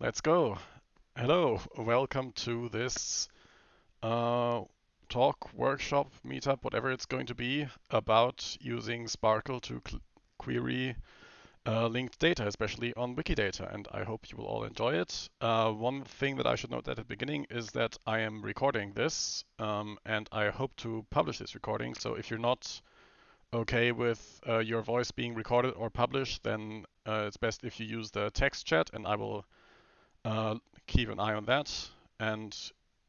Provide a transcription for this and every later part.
Let's go. Hello, welcome to this uh, talk, workshop, meetup, whatever it's going to be, about using SPARQL to query uh, linked data, especially on Wikidata, and I hope you will all enjoy it. Uh, one thing that I should note at the beginning is that I am recording this, um, and I hope to publish this recording, so if you're not okay with uh, your voice being recorded or published, then uh, it's best if you use the text chat, and I will uh, keep an eye on that. And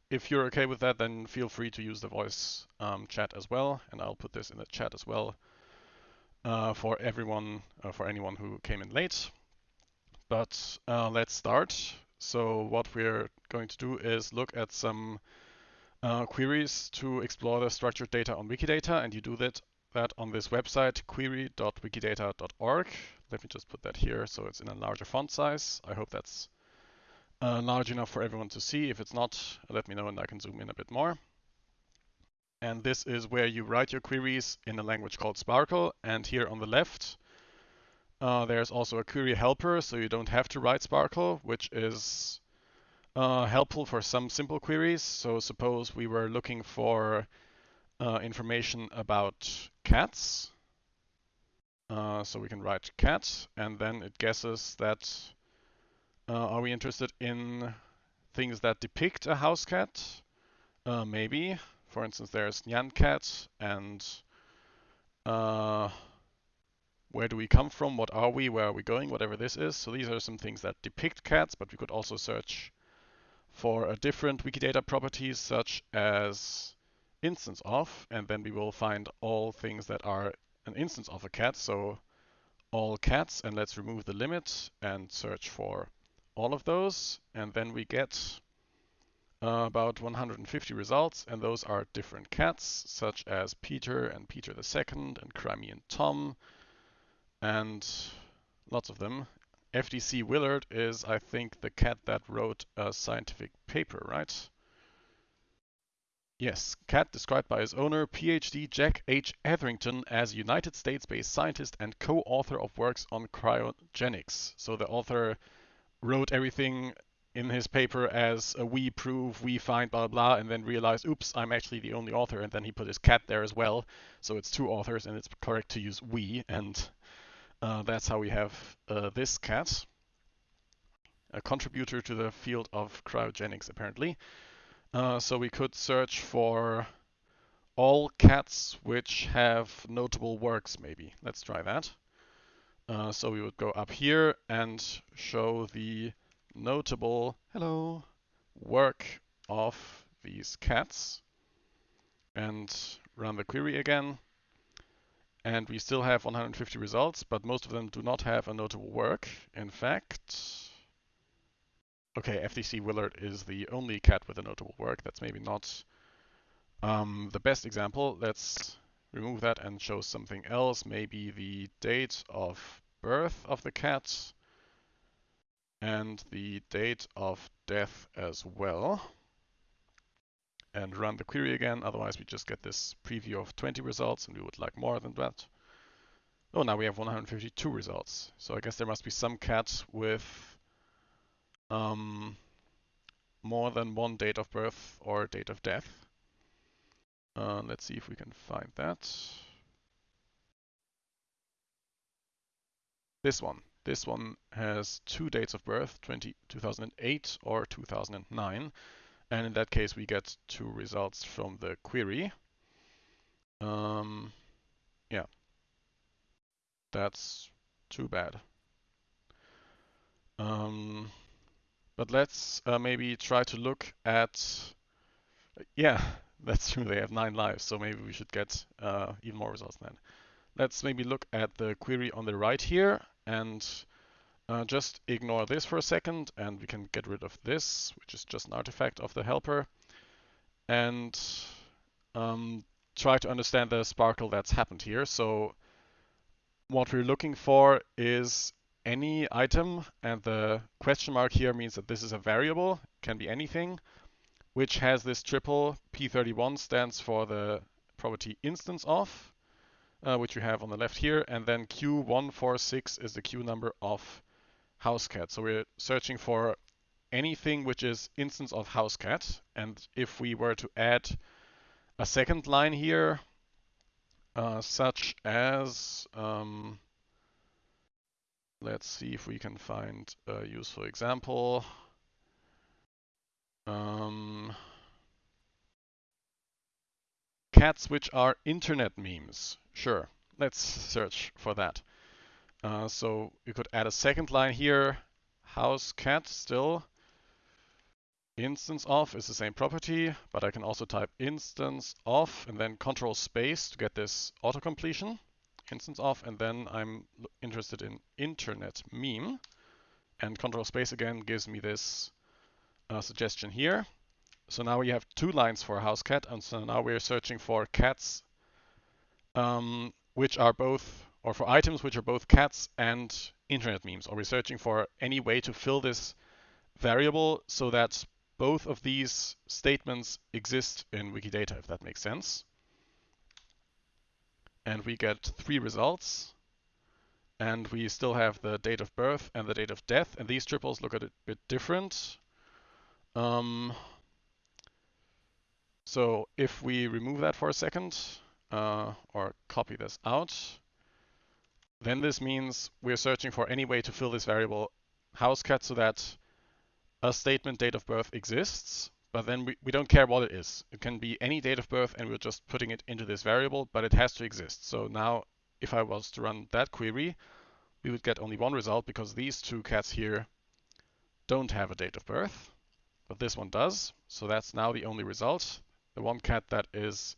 if you're okay with that, then feel free to use the voice um, chat as well, and I'll put this in the chat as well uh, for everyone, uh, for anyone who came in late. But uh, let's start. So what we're going to do is look at some uh, queries to explore the structured data on Wikidata, and you do that, that on this website, query.wikidata.org. Let me just put that here so it's in a larger font size. I hope that's uh, large enough for everyone to see. If it's not, let me know and I can zoom in a bit more. And this is where you write your queries in a language called SPARQL. And here on the left, uh, there's also a query helper, so you don't have to write SPARQL, which is uh, helpful for some simple queries. So suppose we were looking for uh, information about cats. Uh, so we can write cat, and then it guesses that uh, are we interested in things that depict a house cat? Uh, maybe. For instance, there's Nyan cat and uh, where do we come from? What are we? Where are we going? Whatever this is. So these are some things that depict cats, but we could also search for a different Wikidata properties such as instance of, and then we will find all things that are an instance of a cat. So all cats, and let's remove the limit and search for all of those, and then we get uh, about 150 results, and those are different cats, such as Peter and Peter II and Crimean Tom, and lots of them. FDC Willard is, I think, the cat that wrote a scientific paper, right? Yes, cat described by his owner, PhD Jack H. Hetherington, as United States-based scientist and co-author of works on cryogenics. So the author wrote everything in his paper as a we prove, we find, blah, blah, and then realized, oops, I'm actually the only author. And then he put his cat there as well. So it's two authors, and it's correct to use we. And uh, that's how we have uh, this cat, a contributor to the field of cryogenics, apparently. Uh, so we could search for all cats which have notable works, maybe. Let's try that. Uh, so we would go up here and show the notable, hello, work of these cats and run the query again. And we still have 150 results, but most of them do not have a notable work. In fact, okay, FDC Willard is the only cat with a notable work. That's maybe not um, the best example. Let's remove that and show something else, maybe the date of birth of the cat and the date of death as well. And run the query again, otherwise we just get this preview of 20 results and we would like more than that. Oh, now we have 152 results. So I guess there must be some cat with um, more than one date of birth or date of death. Uh, let's see if we can find that. This one. This one has two dates of birth, 20, 2008 or 2009. And in that case, we get two results from the query. Um, yeah, that's too bad. Um, but let's uh, maybe try to look at, yeah, that's true, they have nine lives, so maybe we should get uh, even more results then. Let's maybe look at the query on the right here and uh, just ignore this for a second and we can get rid of this, which is just an artifact of the helper, and um, try to understand the SPARQL that's happened here. So what we're looking for is any item, and the question mark here means that this is a variable, can be anything, which has this triple P31 stands for the property instance of, uh, which you have on the left here, and then Q146 is the Q number of house cat. So we're searching for anything which is instance of house cat. And if we were to add a second line here, uh, such as, um, let's see if we can find a useful example. Um, cats which are internet memes. Sure, let's search for that. Uh, so you could add a second line here, house cat still. Instance of is the same property, but I can also type instance of and then control space to get this auto completion. Instance of, and then I'm interested in internet meme. And control space again gives me this uh, suggestion here. So now we have two lines for house cat, and so now we're searching for cats um, which are both, or for items which are both cats and internet memes, or we're searching for any way to fill this variable so that both of these statements exist in Wikidata, if that makes sense. And we get three results. And we still have the date of birth and the date of death, and these triples look a bit different. Um, so if we remove that for a second, uh, or copy this out, then this means we're searching for any way to fill this variable house cat so that a statement date of birth exists, but then we, we don't care what it is. It can be any date of birth and we're just putting it into this variable, but it has to exist. So now if I was to run that query, we would get only one result because these two cats here don't have a date of birth, but this one does. So that's now the only result. The one cat that is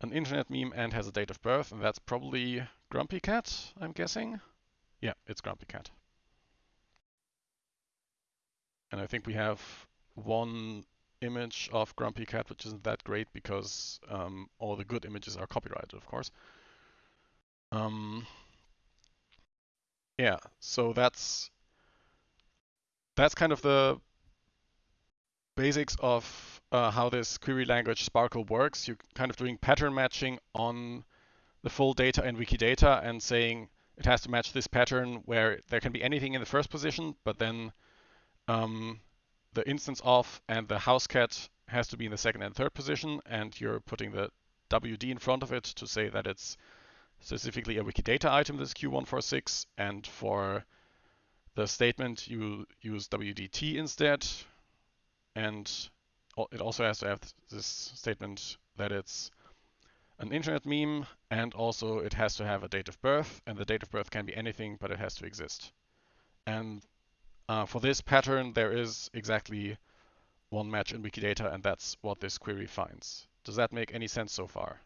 an internet meme and has a date of birth, and that's probably Grumpy Cat, I'm guessing. Yeah, it's Grumpy Cat. And I think we have one image of Grumpy Cat, which isn't that great because um, all the good images are copyrighted, of course. Um, yeah, so that's that's kind of the basics of uh, how this query language SPARQL works. You're kind of doing pattern matching on the full data in Wikidata and saying it has to match this pattern where there can be anything in the first position, but then um, the instance of and the house cat has to be in the second and third position, and you're putting the WD in front of it to say that it's specifically a Wikidata item, this Q146, and for the statement you use WDT instead, and it also has to have this statement that it's an internet meme, and also it has to have a date of birth, and the date of birth can be anything, but it has to exist. And uh, for this pattern, there is exactly one match in Wikidata, and that's what this query finds. Does that make any sense so far?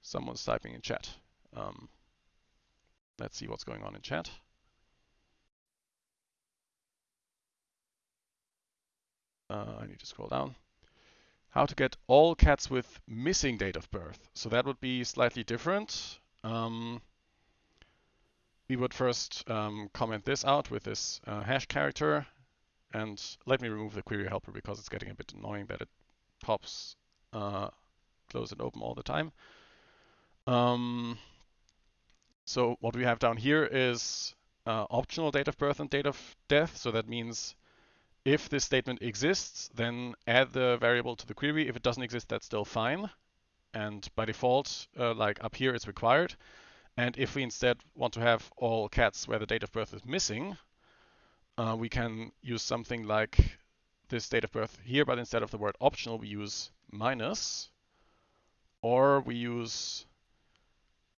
Someone's typing in chat. Um, let's see what's going on in chat. Uh, I need to scroll down. How to get all cats with missing date of birth. So that would be slightly different. Um, we would first um, comment this out with this uh, hash character. And let me remove the query helper because it's getting a bit annoying that it pops uh, close and open all the time. Um, so what we have down here is uh, optional date of birth and date of death. So that means if this statement exists, then add the variable to the query. If it doesn't exist, that's still fine. And by default, uh, like up here, it's required. And if we instead want to have all cats where the date of birth is missing, uh, we can use something like this date of birth here, but instead of the word optional, we use minus, or we use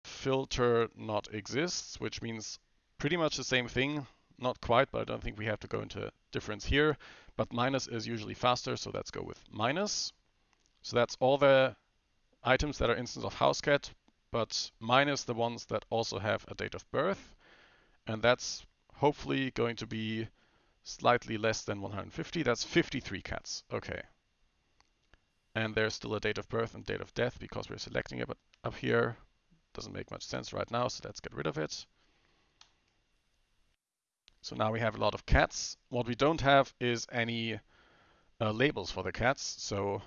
filter not exists, which means pretty much the same thing. Not quite, but I don't think we have to go into difference here. But minus is usually faster, so let's go with minus. So that's all the items that are instance of housecat, but minus the ones that also have a date of birth. And that's hopefully going to be slightly less than 150. That's 53 cats. Okay. And there's still a date of birth and date of death because we're selecting it but up here. Doesn't make much sense right now, so let's get rid of it. So now we have a lot of cats. What we don't have is any uh, labels for the cats. So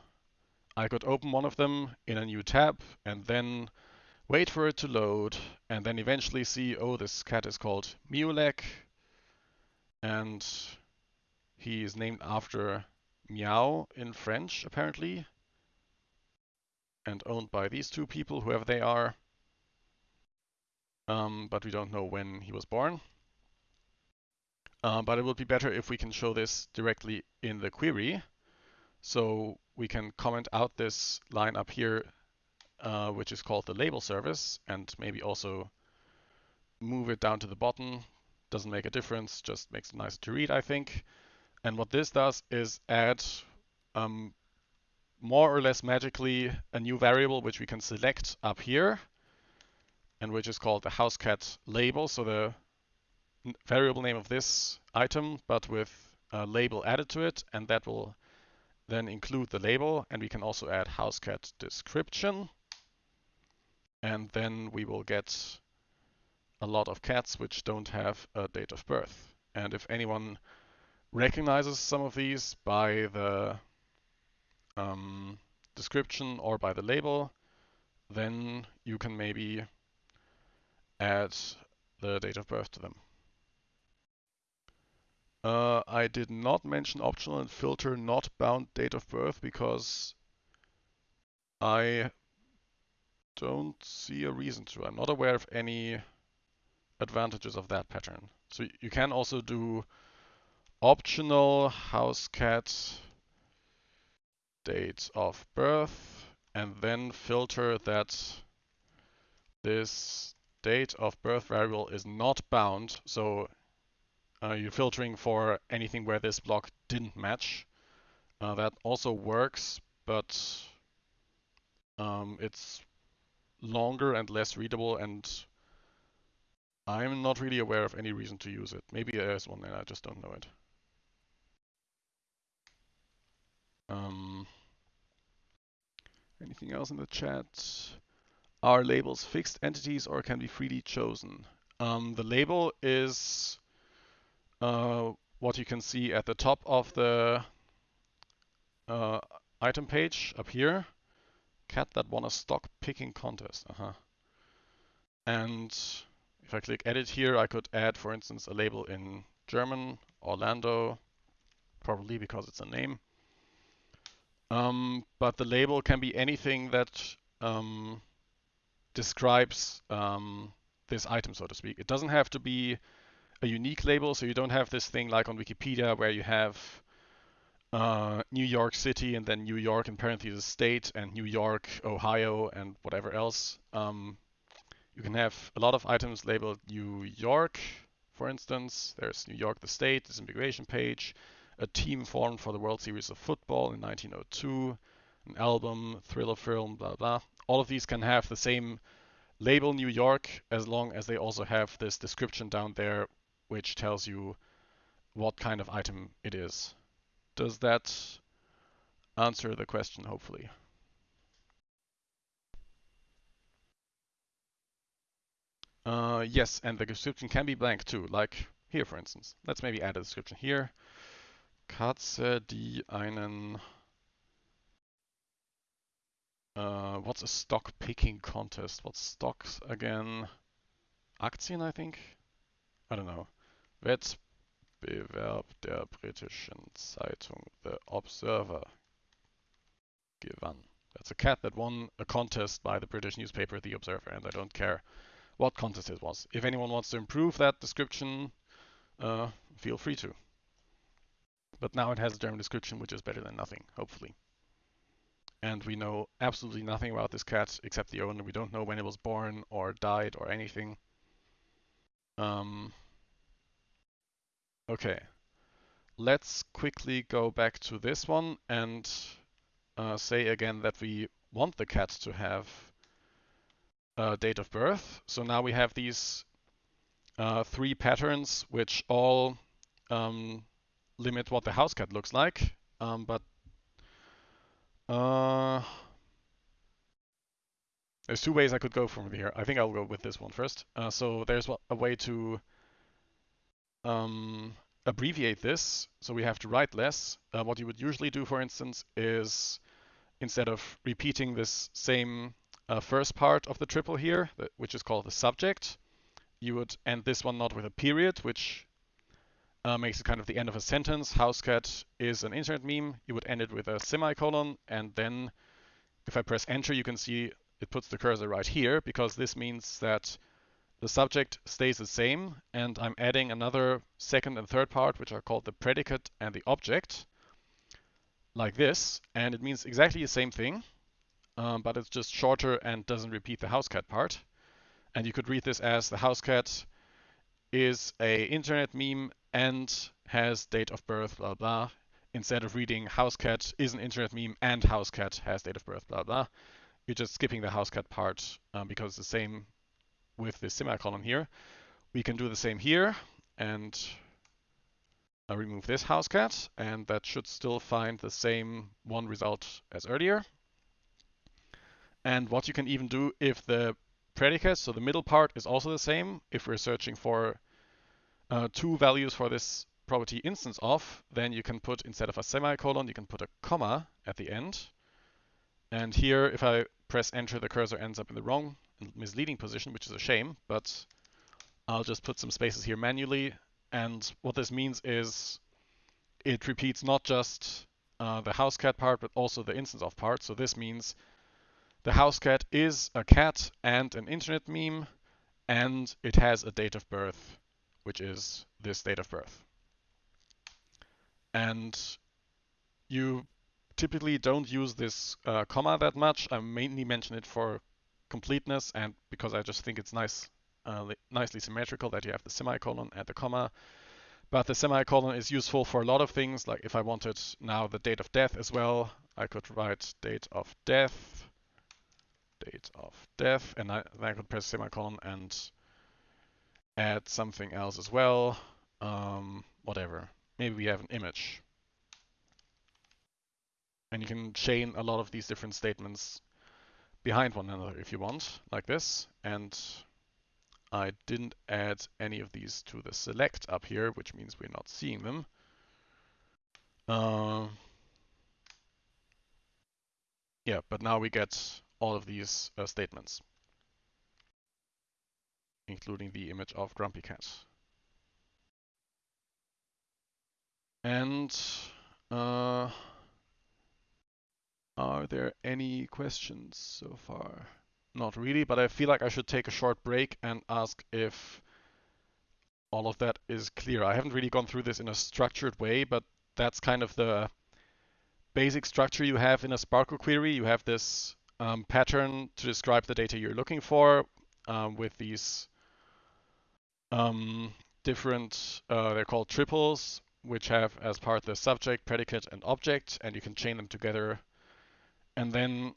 I could open one of them in a new tab and then wait for it to load, and then eventually see, oh, this cat is called Miulek, and he is named after Meow in French, apparently, and owned by these two people, whoever they are. Um, but we don't know when he was born. Uh, but it would be better if we can show this directly in the query. So we can comment out this line up here, uh, which is called the label service, and maybe also move it down to the bottom. Doesn't make a difference, just makes it nicer to read, I think. And what this does is add um, more or less magically a new variable which we can select up here and which is called the housecat label. So the variable name of this item, but with a label added to it, and that will then include the label. And we can also add housecat description. And then we will get a lot of cats which don't have a date of birth. And if anyone recognizes some of these by the um, description or by the label, then you can maybe add the date of birth to them. Uh, I did not mention optional and filter not bound date of birth because I don't see a reason to. I'm not aware of any advantages of that pattern. So you can also do optional house cat date of birth and then filter that this date of birth variable is not bound. So uh, you're filtering for anything where this block didn't match. Uh, that also works, but um, it's longer and less readable and I'm not really aware of any reason to use it. Maybe there is one and I just don't know it. Um, anything else in the chat? Are labels fixed entities or can be freely chosen? Um, the label is uh, what you can see at the top of the uh, item page up here. Cat that won a stock picking contest. Uh -huh. And if I click edit here, I could add, for instance, a label in German, Orlando, probably because it's a name. Um, but the label can be anything that um, describes um, this item, so to speak. It doesn't have to be a unique label, so you don't have this thing like on Wikipedia where you have uh, New York City and then New York in parentheses state and New York, Ohio, and whatever else. Um, you can have a lot of items labeled New York, for instance. There's New York the state, this immigration page, a team formed for the World Series of Football in 1902, an album, thriller film, blah, blah. All of these can have the same label New York as long as they also have this description down there which tells you what kind of item it is. Does that answer the question, hopefully? Uh, yes, and the description can be blank too, like here, for instance. Let's maybe add a description here. Katze, die einen... Uh, what's a stock picking contest? What's stocks again? Aktien, I think? I don't know. Wettbewerb der britischen Zeitung The Observer gewann. That's a cat that won a contest by the British newspaper The Observer, and I don't care what contest it was. If anyone wants to improve that description, uh, feel free to. But now it has a German description, which is better than nothing, hopefully. And we know absolutely nothing about this cat except the owner. We don't know when it was born or died or anything. Um, Okay, let's quickly go back to this one and uh, say again that we want the cat to have a date of birth. So now we have these uh, three patterns which all um, limit what the house cat looks like. Um, but uh, there's two ways I could go from here. I think I'll go with this one first. Uh, so there's a way to um, abbreviate this, so we have to write less. Uh, what you would usually do, for instance, is instead of repeating this same uh, first part of the triple here, which is called the subject, you would end this one not with a period, which uh, makes it kind of the end of a sentence. Housecat is an internet meme. You would end it with a semicolon, and then if I press enter, you can see it puts the cursor right here because this means that the subject stays the same and I'm adding another second and third part which are called the predicate and the object like this and it means exactly the same thing um, but it's just shorter and doesn't repeat the house cat part. And you could read this as the house cat is a internet meme and has date of birth blah blah instead of reading house cat is an internet meme and house cat has date of birth blah blah. You're just skipping the house cat part um, because the same with the semicolon here. We can do the same here and I remove this house cat, and that should still find the same one result as earlier. And what you can even do if the predicate, so the middle part is also the same, if we're searching for uh, two values for this property instance of, then you can put, instead of a semicolon, you can put a comma at the end. And here, if I press enter, the cursor ends up in the wrong misleading position, which is a shame, but I'll just put some spaces here manually. And what this means is it repeats not just uh, the house cat part, but also the instance of part. So this means the house cat is a cat and an internet meme, and it has a date of birth, which is this date of birth. And you typically don't use this uh, comma that much. I mainly mention it for completeness and because I just think it's nice, uh, nicely symmetrical that you have the semicolon and the comma. But the semicolon is useful for a lot of things, like if I wanted now the date of death as well, I could write date of death, date of death, and I, then I could press semicolon and add something else as well, um, whatever. Maybe we have an image. And you can chain a lot of these different statements behind one another if you want, like this. And I didn't add any of these to the select up here, which means we're not seeing them. Uh, yeah, but now we get all of these uh, statements, including the image of Grumpy Cat. And uh, are there any questions so far? Not really, but I feel like I should take a short break and ask if all of that is clear. I haven't really gone through this in a structured way, but that's kind of the basic structure you have in a SPARQL query. You have this um, pattern to describe the data you're looking for um, with these um, different, uh, they're called triples, which have as part the subject, predicate, and object, and you can chain them together and then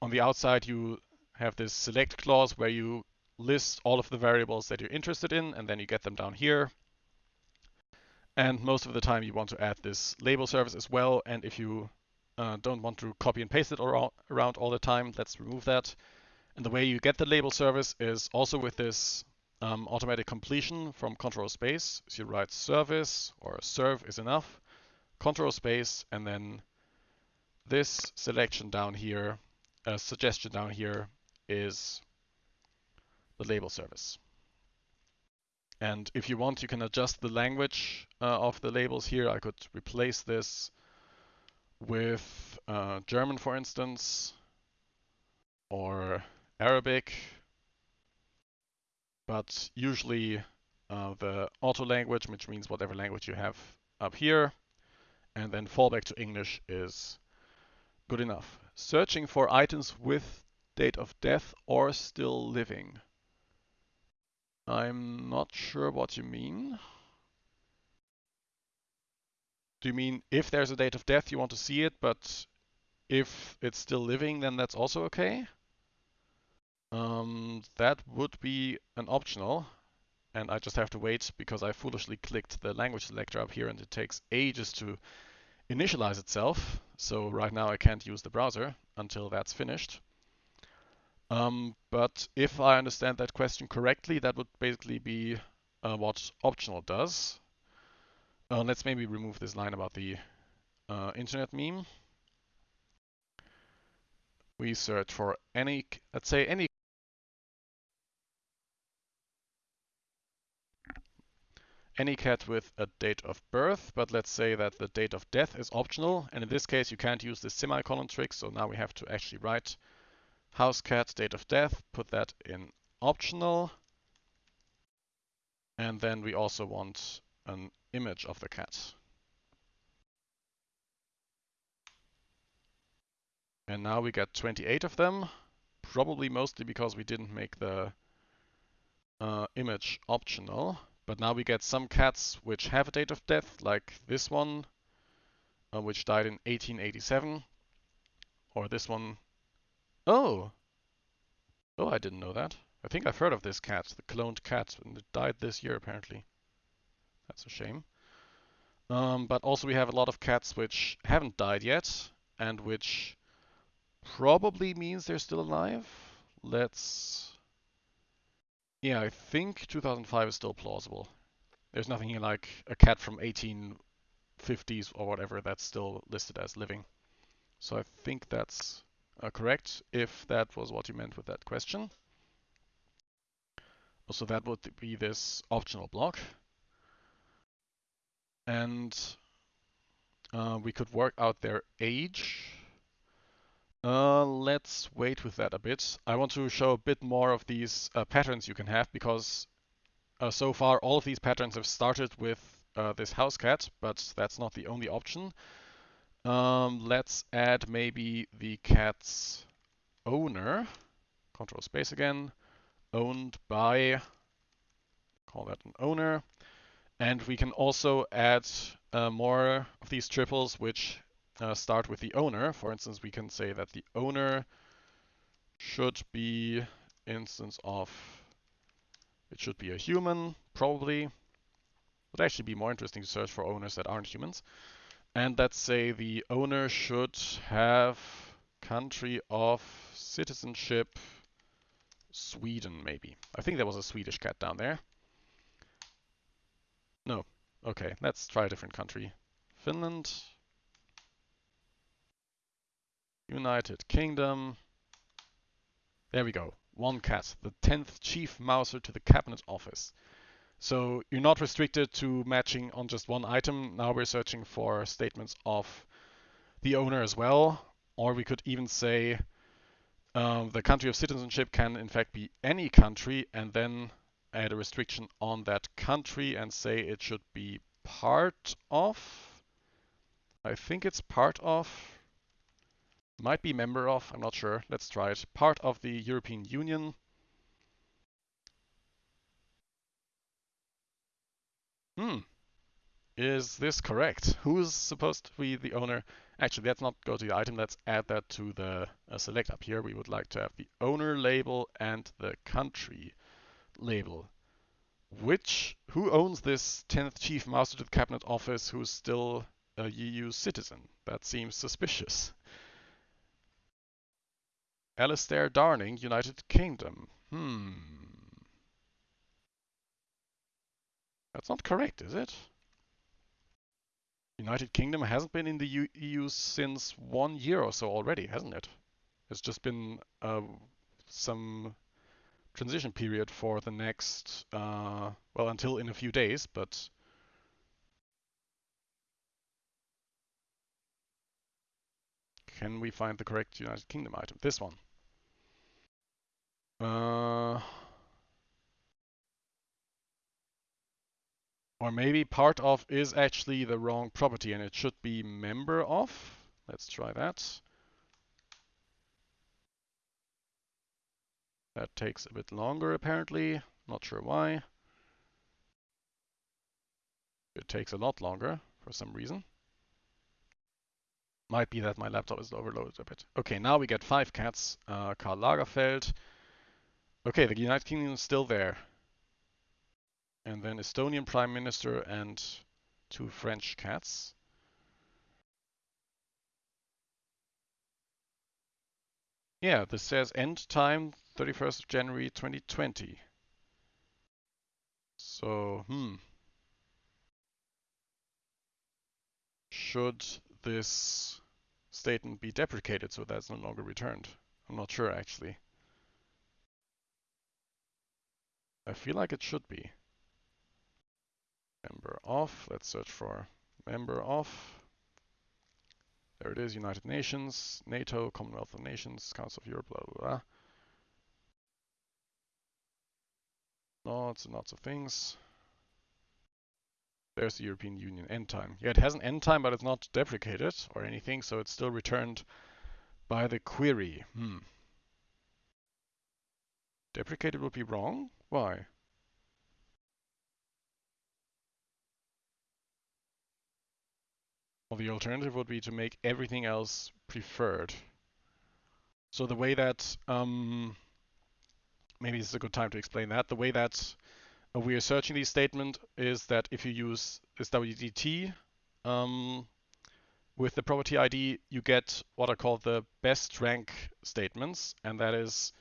on the outside, you have this select clause where you list all of the variables that you're interested in, and then you get them down here. And most of the time you want to add this label service as well. And if you uh, don't want to copy and paste it around all the time, let's remove that. And the way you get the label service is also with this um, automatic completion from control space. So you write service or serve is enough, control space, and then this selection down here, uh, suggestion down here is the label service. And if you want, you can adjust the language uh, of the labels here. I could replace this with uh, German, for instance, or Arabic. But usually uh, the auto language, which means whatever language you have up here, and then fallback to English is Good enough. Searching for items with date of death or still living. I'm not sure what you mean. Do you mean if there's a date of death you want to see it, but if it's still living then that's also okay? Um, that would be an optional and I just have to wait because I foolishly clicked the language selector up here and it takes ages to initialize itself. So right now I can't use the browser until that's finished. Um, but if I understand that question correctly, that would basically be uh, what optional does. Uh, let's maybe remove this line about the uh, internet meme. We search for any, let's say any any cat with a date of birth, but let's say that the date of death is optional. And in this case, you can't use the semicolon trick. So now we have to actually write house cat date of death, put that in optional. And then we also want an image of the cat. And now we get 28 of them, probably mostly because we didn't make the uh, image optional. But now we get some cats which have a date of death, like this one, uh, which died in 1887. Or this one. Oh! Oh, I didn't know that. I think I've heard of this cat, the cloned cat, and it died this year apparently. That's a shame. Um, but also we have a lot of cats which haven't died yet, and which probably means they're still alive. Let's yeah, I think 2005 is still plausible. There's nothing here like a cat from 1850s or whatever that's still listed as living. So I think that's uh, correct, if that was what you meant with that question. So that would be this optional block. And uh, we could work out their age uh, let's wait with that a bit. I want to show a bit more of these uh, patterns you can have because uh, so far all of these patterns have started with uh, this house cat, but that's not the only option. Um, let's add maybe the cat's owner. Control space again. Owned by, call that an owner. And we can also add uh, more of these triples which uh, start with the owner. For instance, we can say that the owner should be instance of, it should be a human, probably. It would actually be more interesting to search for owners that aren't humans. And let's say the owner should have country of citizenship Sweden, maybe. I think there was a Swedish cat down there. No. Okay, let's try a different country. Finland. United Kingdom. There we go. One cat, the 10th Chief Mouser to the Cabinet Office. So you're not restricted to matching on just one item. Now we're searching for statements of the owner as well. Or we could even say um, the country of citizenship can in fact be any country and then add a restriction on that country and say it should be part of. I think it's part of might be member of, I'm not sure. Let's try it. Part of the European Union. Hmm. Is this correct? Who's supposed to be the owner? Actually, let's not go to the item. Let's add that to the uh, select up here. We would like to have the owner label and the country label. Which, who owns this 10th Chief Mouser to the Cabinet Office who's still a EU citizen? That seems suspicious. Alistair Darling, United Kingdom. Hmm. That's not correct, is it? United Kingdom hasn't been in the EU since one year or so already, hasn't it? It's just been uh, some transition period for the next, uh, well, until in a few days, but Can we find the correct United Kingdom item? This one. Uh, or maybe part of is actually the wrong property and it should be member of. Let's try that. That takes a bit longer apparently. Not sure why. It takes a lot longer for some reason. Might be that my laptop is overloaded a bit. Okay, now we get five cats. Uh, Karl Lagerfeld. Okay, the United Kingdom is still there. And then Estonian Prime Minister and two French cats. Yeah, this says end time 31st of January 2020. So, hmm. Should this statement be deprecated so that's no longer returned? I'm not sure actually. I feel like it should be. member of, let's search for member of. There it is, United Nations, NATO, Commonwealth of Nations, Council of Europe, blah, blah, blah. Lots and lots of things. There's the European Union end time. Yeah, it has an end time, but it's not deprecated or anything, so it's still returned by the query. Hmm. Deprecated would be wrong? Why? Well, the alternative would be to make everything else preferred. So the way that, um, maybe this is a good time to explain that. The way that uh, we are searching these statement is that if you use this WDT um, with the property ID, you get what are called the best rank statements. And that is,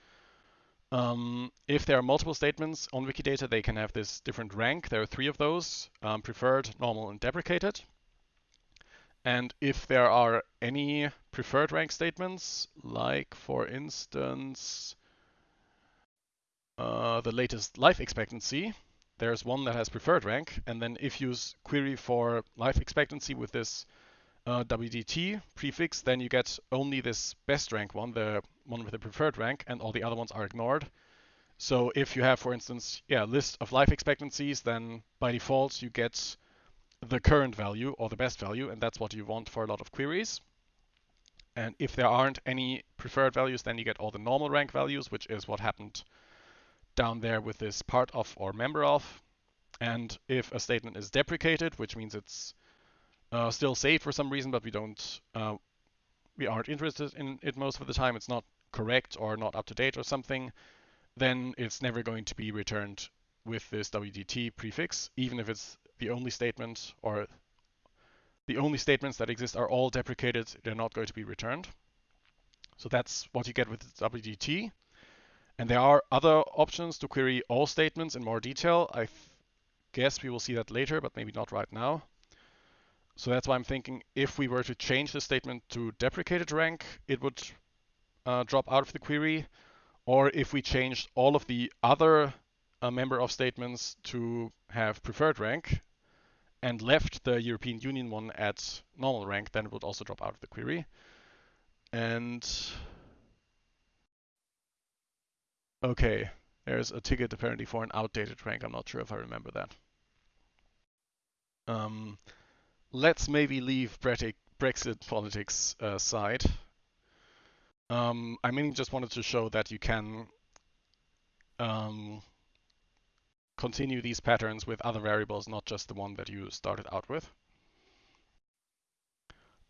um, if there are multiple statements on Wikidata, they can have this different rank. There are three of those, um, preferred, normal, and deprecated. And if there are any preferred rank statements, like for instance, uh, the latest life expectancy, there's one that has preferred rank. And then if you query for life expectancy with this uh, WDT prefix, then you get only this best rank one, the one with the preferred rank, and all the other ones are ignored. So if you have, for instance, yeah, list of life expectancies, then by default you get the current value or the best value, and that's what you want for a lot of queries. And if there aren't any preferred values, then you get all the normal rank values, which is what happened down there with this part of or member of. And if a statement is deprecated, which means it's uh, still saved for some reason, but we don't, uh, we aren't interested in it most of the time, it's not correct or not up to date or something, then it's never going to be returned with this WDT prefix, even if it's the only statement or the only statements that exist are all deprecated, they're not going to be returned. So that's what you get with WDT. And there are other options to query all statements in more detail. I guess we will see that later, but maybe not right now. So that's why I'm thinking if we were to change the statement to deprecated rank, it would uh, drop out of the query. Or if we changed all of the other uh, member of statements to have preferred rank and left the European Union one at normal rank, then it would also drop out of the query. And okay, there's a ticket apparently for an outdated rank. I'm not sure if I remember that. Um, let's maybe leave Brexit politics aside. Um, I mainly just wanted to show that you can um, continue these patterns with other variables, not just the one that you started out with.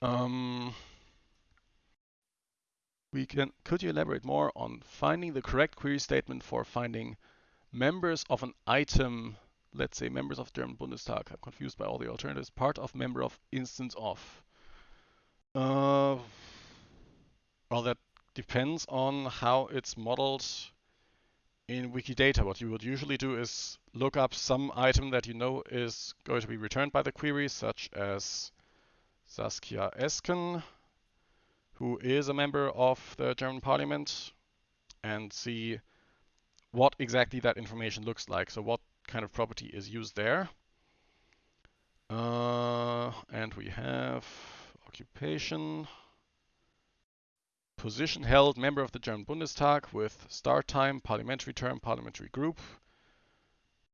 Um, we can, could you elaborate more on finding the correct query statement for finding members of an item let's say members of German Bundestag. I'm confused by all the alternatives. Part of member of instance of. Uh, well, that depends on how it's modeled in Wikidata. What you would usually do is look up some item that you know is going to be returned by the query, such as Saskia Esken, who is a member of the German parliament, and see what exactly that information looks like. So what kind of property is used there. Uh, and we have occupation, position held, member of the German Bundestag with start time, parliamentary term, parliamentary group,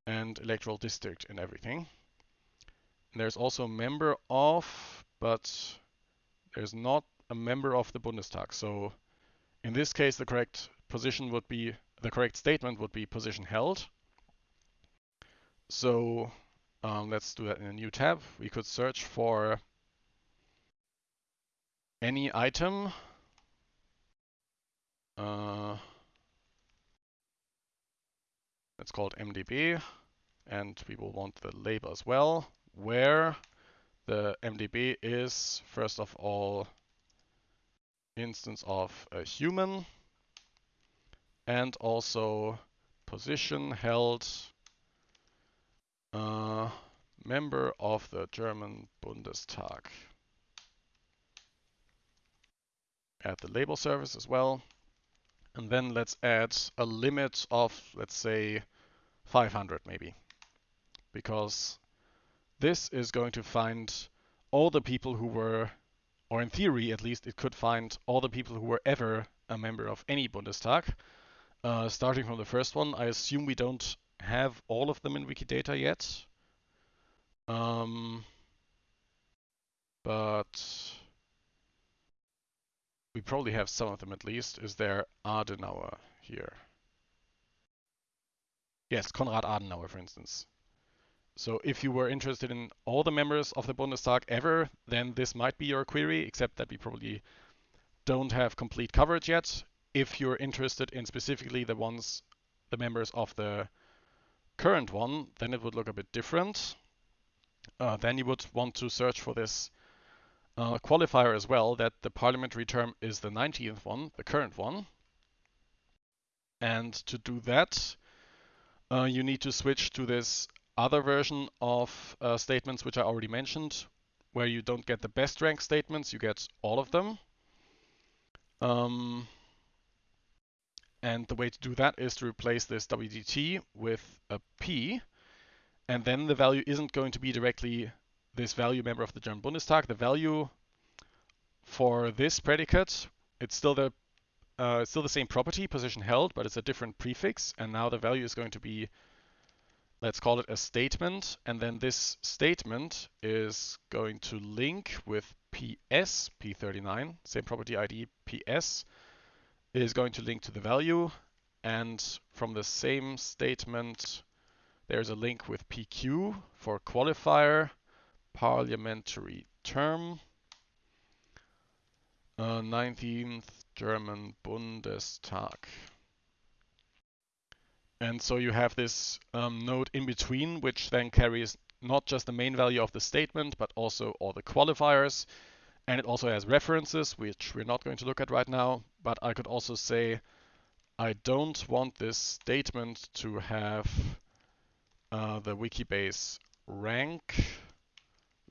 and electoral district and everything. And there's also member of, but there's not a member of the Bundestag. So in this case, the correct position would be, the correct statement would be position held. So um, let's do that in a new tab. We could search for any item. Uh, it's called MDB, and we will want the label as well, where the MDB is, first of all, instance of a human, and also position held uh, member of the German Bundestag. Add the label service as well. And then let's add a limit of, let's say, 500 maybe. Because this is going to find all the people who were, or in theory at least, it could find all the people who were ever a member of any Bundestag. Uh, starting from the first one, I assume we don't have all of them in Wikidata yet. Um, but we probably have some of them at least. Is there Adenauer here? Yes, Konrad Adenauer, for instance. So if you were interested in all the members of the Bundestag ever, then this might be your query, except that we probably don't have complete coverage yet. If you're interested in specifically the ones, the members of the current one, then it would look a bit different. Uh, then you would want to search for this uh, qualifier as well, that the parliamentary term is the 19th one, the current one. And to do that, uh, you need to switch to this other version of uh, statements which I already mentioned, where you don't get the best rank statements, you get all of them. Um, and the way to do that is to replace this WDT with a P, and then the value isn't going to be directly this value member of the German Bundestag. The value for this predicate, it's still the uh, still the same property, position held, but it's a different prefix, and now the value is going to be let's call it a statement. And then this statement is going to link with PS, P39, same property ID, PS, is going to link to the value. And from the same statement, there's a link with PQ for qualifier, parliamentary term, uh, 19th German Bundestag. And so you have this um, node in between, which then carries not just the main value of the statement, but also all the qualifiers. And it also has references, which we're not going to look at right now. But I could also say, I don't want this statement to have uh, the Wikibase rank,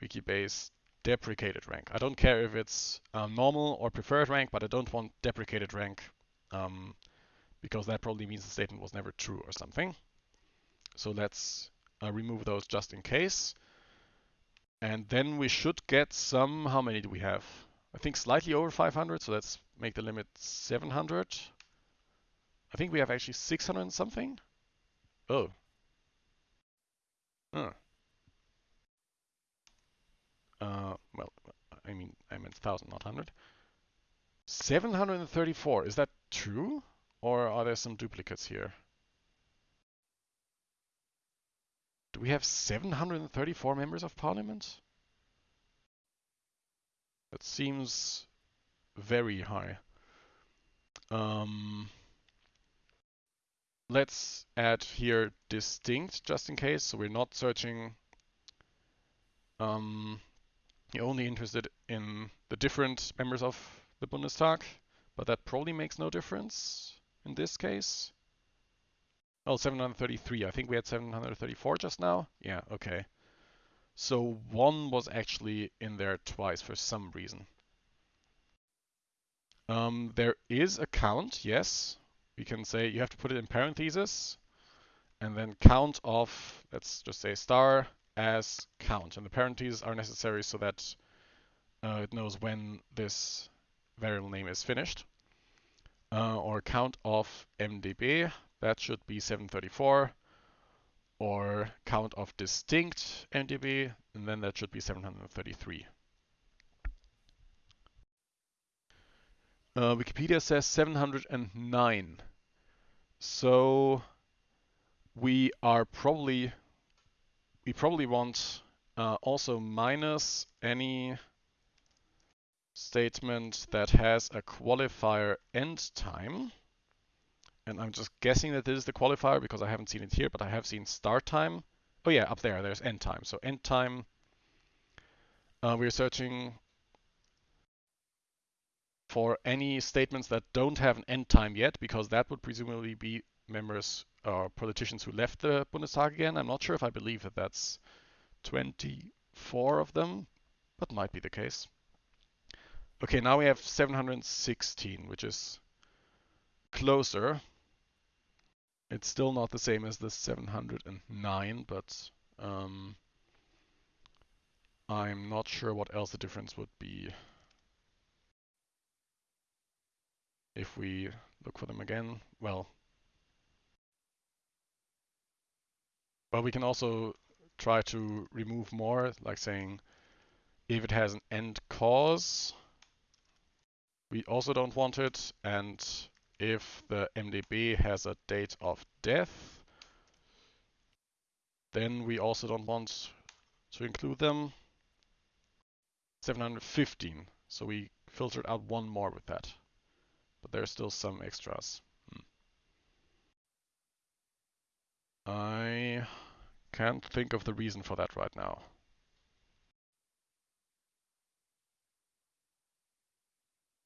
Wikibase deprecated rank. I don't care if it's um, normal or preferred rank, but I don't want deprecated rank. Um, because that probably means the statement was never true or something. So let's uh, remove those just in case. And then we should get some, how many do we have? I think slightly over 500, so let's make the limit 700. I think we have actually 600 and something. Oh. Huh. Uh, well, I mean, I meant 1000, not 100. 734, is that true? Or are there some duplicates here? Do we have 734 members of parliament? That seems very high. Um, let's add here distinct just in case. So we're not searching. Um, you're only interested in the different members of the Bundestag, but that probably makes no difference in this case. Oh, 733. I think we had 734 just now. Yeah, okay. So one was actually in there twice for some reason. Um, there is a count, yes. We can say you have to put it in parentheses and then count of, let's just say star as count. And the parentheses are necessary so that uh, it knows when this variable name is finished uh, or count of MDB, that should be 734, or count of distinct MDB, and then that should be 733. Uh, Wikipedia says 709. So we are probably, we probably want uh, also minus any statement that has a qualifier end time. And I'm just guessing that this is the qualifier because I haven't seen it here, but I have seen start time. Oh yeah, up there, there's end time. So end time, uh, we're searching for any statements that don't have an end time yet, because that would presumably be members or politicians who left the Bundestag again. I'm not sure if I believe that that's 24 of them, but might be the case. Okay, now we have 716, which is closer. It's still not the same as the 709, but um, I'm not sure what else the difference would be if we look for them again. Well, but we can also try to remove more, like saying if it has an end cause, we also don't want it, and if the MDB has a date of death, then we also don't want to include them. 715, so we filtered out one more with that. But there's still some extras. Hmm. I can't think of the reason for that right now.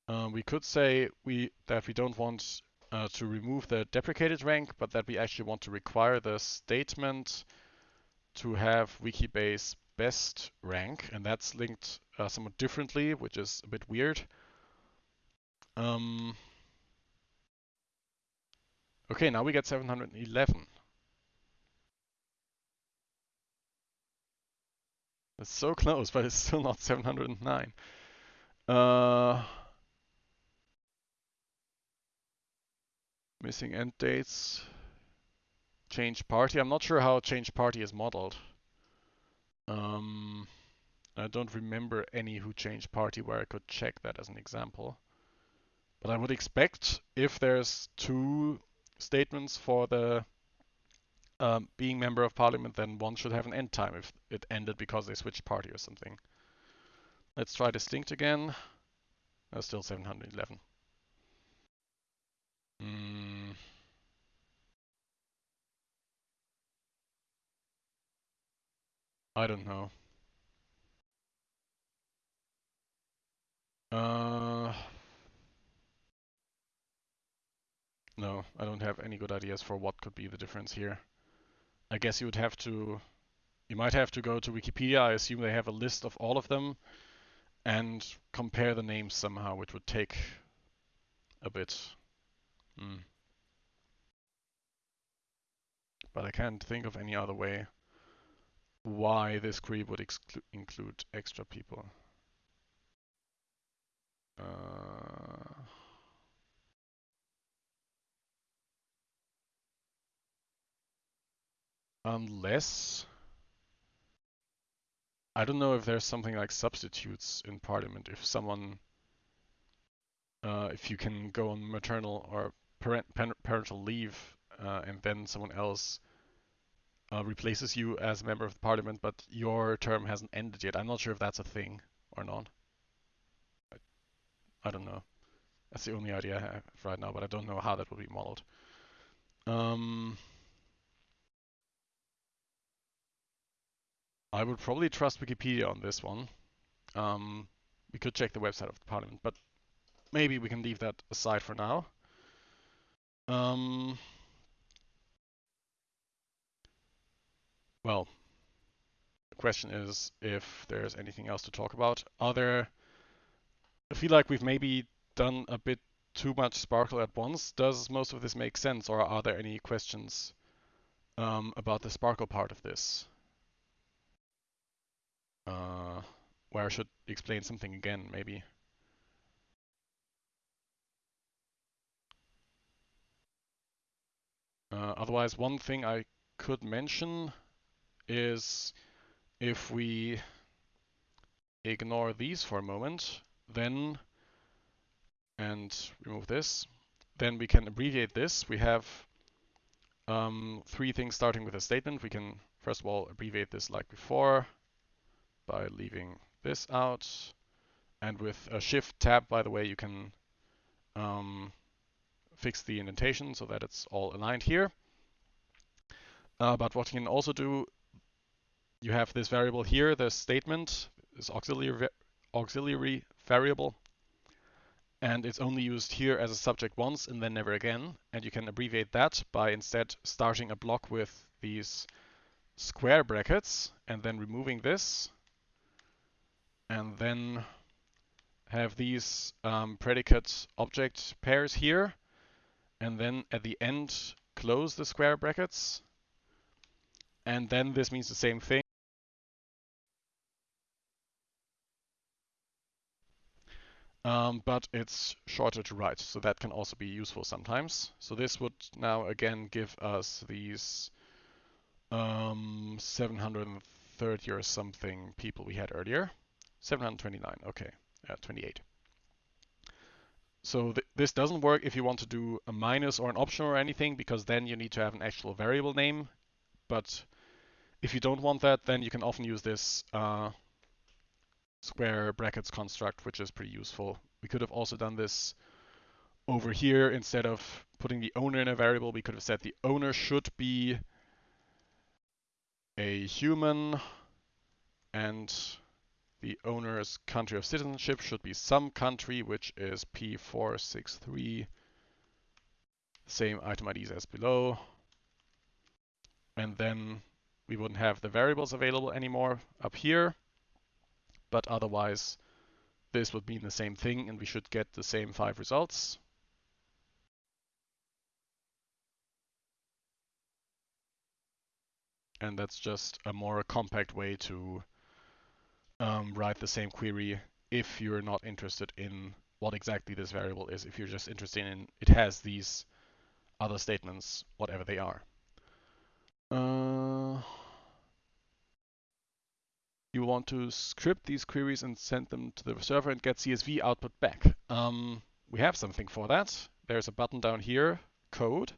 Uh, we could say we that we don't want uh, to remove the deprecated rank, but that we actually want to require the statement to have Wikibase best rank, and that's linked uh, somewhat differently, which is a bit weird. Um, okay, now we get 711. It's so close, but it's still not 709. Uh, missing end dates. Change party. I'm not sure how change party is modeled. Um, I don't remember any who changed party where I could check that as an example. But I would expect if there's two statements for the um, being member of parliament, then one should have an end time if it ended because they switched party or something. Let's try distinct again. That's still 711. Mm. I don't know. Uh, no, I don't have any good ideas for what could be the difference here. I guess you would have to, you might have to go to Wikipedia. I assume they have a list of all of them and compare the names somehow, which would take a bit. Hmm. But I can't think of any other way why this query would include extra people. Uh, unless I don't know if there's something like substitutes in Parliament. If someone, uh, if you can go on maternal or parent, parental leave, uh, and then someone else uh, replaces you as a member of the Parliament, but your term hasn't ended yet. I'm not sure if that's a thing or not. I, I don't know. That's the only idea I have right now, but I don't know how that will be modeled. Um, I would probably trust Wikipedia on this one. Um, we could check the website of the Parliament, but maybe we can leave that aside for now. Um, well, the question is if there's anything else to talk about. Are there, I feel like we've maybe done a bit too much SPARQL at once. Does most of this make sense or are there any questions um, about the SPARQL part of this? uh, where I should explain something again, maybe. Uh, otherwise, one thing I could mention is if we ignore these for a moment, then, and remove this, then we can abbreviate this. We have um, three things starting with a statement. We can, first of all, abbreviate this like before, by leaving this out. And with a shift tab, by the way, you can um, fix the indentation so that it's all aligned here. Uh, but what you can also do, you have this variable here, the statement, this auxiliary, auxiliary variable, and it's only used here as a subject once and then never again. And you can abbreviate that by instead starting a block with these square brackets and then removing this and then have these um, predicate object pairs here, and then at the end close the square brackets, and then this means the same thing. Um, but it's shorter to write, so that can also be useful sometimes. So this would now again give us these um, 730 or something people we had earlier. 729, okay, uh, 28. So th this doesn't work if you want to do a minus or an option or anything, because then you need to have an actual variable name. But if you don't want that, then you can often use this uh, square brackets construct, which is pretty useful. We could have also done this over here instead of putting the owner in a variable. We could have said the owner should be a human and the owner's country of citizenship should be some country, which is P463. Same item IDs as below. And then we wouldn't have the variables available anymore up here. But otherwise, this would mean the same thing and we should get the same five results. And that's just a more compact way to um, write the same query if you're not interested in what exactly this variable is, if you're just interested in it has these other statements, whatever they are. Uh, you want to script these queries and send them to the server and get CSV output back. Um, we have something for that. There's a button down here, code,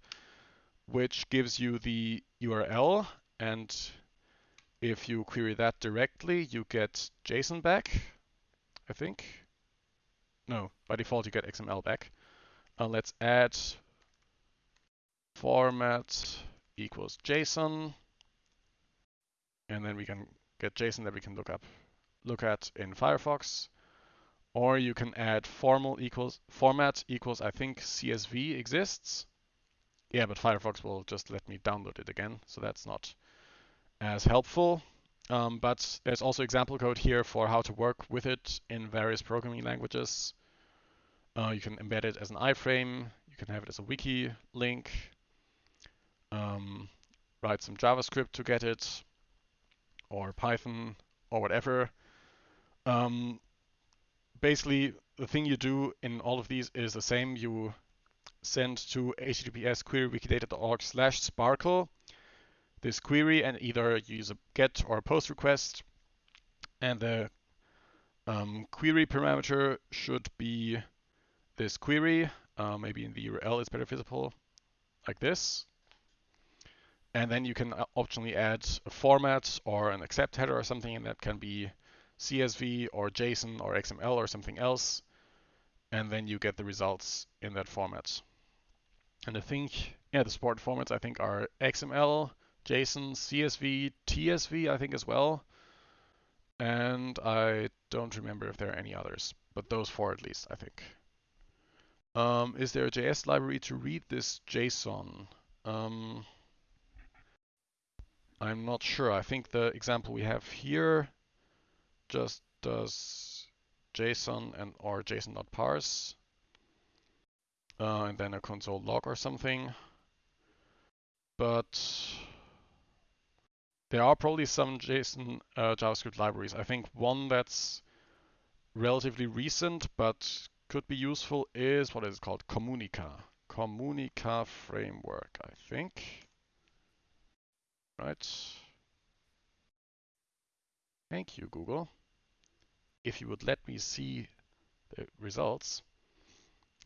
which gives you the URL. And if you query that directly, you get JSON back, I think. No, by default, you get XML back. Uh, let's add format equals JSON. And then we can get JSON that we can look up, look at in Firefox. Or you can add formal equals format equals I think CSV exists. Yeah, but Firefox will just let me download it again, so that's not as helpful. Um, but there's also example code here for how to work with it in various programming languages. Uh, you can embed it as an iframe. You can have it as a wiki link. Um, write some JavaScript to get it or Python or whatever. Um, basically, the thing you do in all of these is the same. You send to https querywikidata.org slash sparql this query and either use a get or a post request. And the um, query parameter should be this query. Uh, maybe in the URL it's better visible like this. And then you can uh, optionally add a format or an accept header or something, and that can be CSV or JSON or XML or something else. And then you get the results in that format. And I think, yeah, the support formats I think are XML, JSON, CSV, TSV I think as well. And I don't remember if there are any others, but those four at least, I think. Um, is there a JS library to read this JSON? Um, I'm not sure. I think the example we have here just does JSON and or JSON.parse uh, and then a console log or something. But there are probably some JSON uh, JavaScript libraries. I think one that's relatively recent but could be useful is what is called? Comunica. Comunica framework, I think right? Thank you, Google. If you would let me see the results,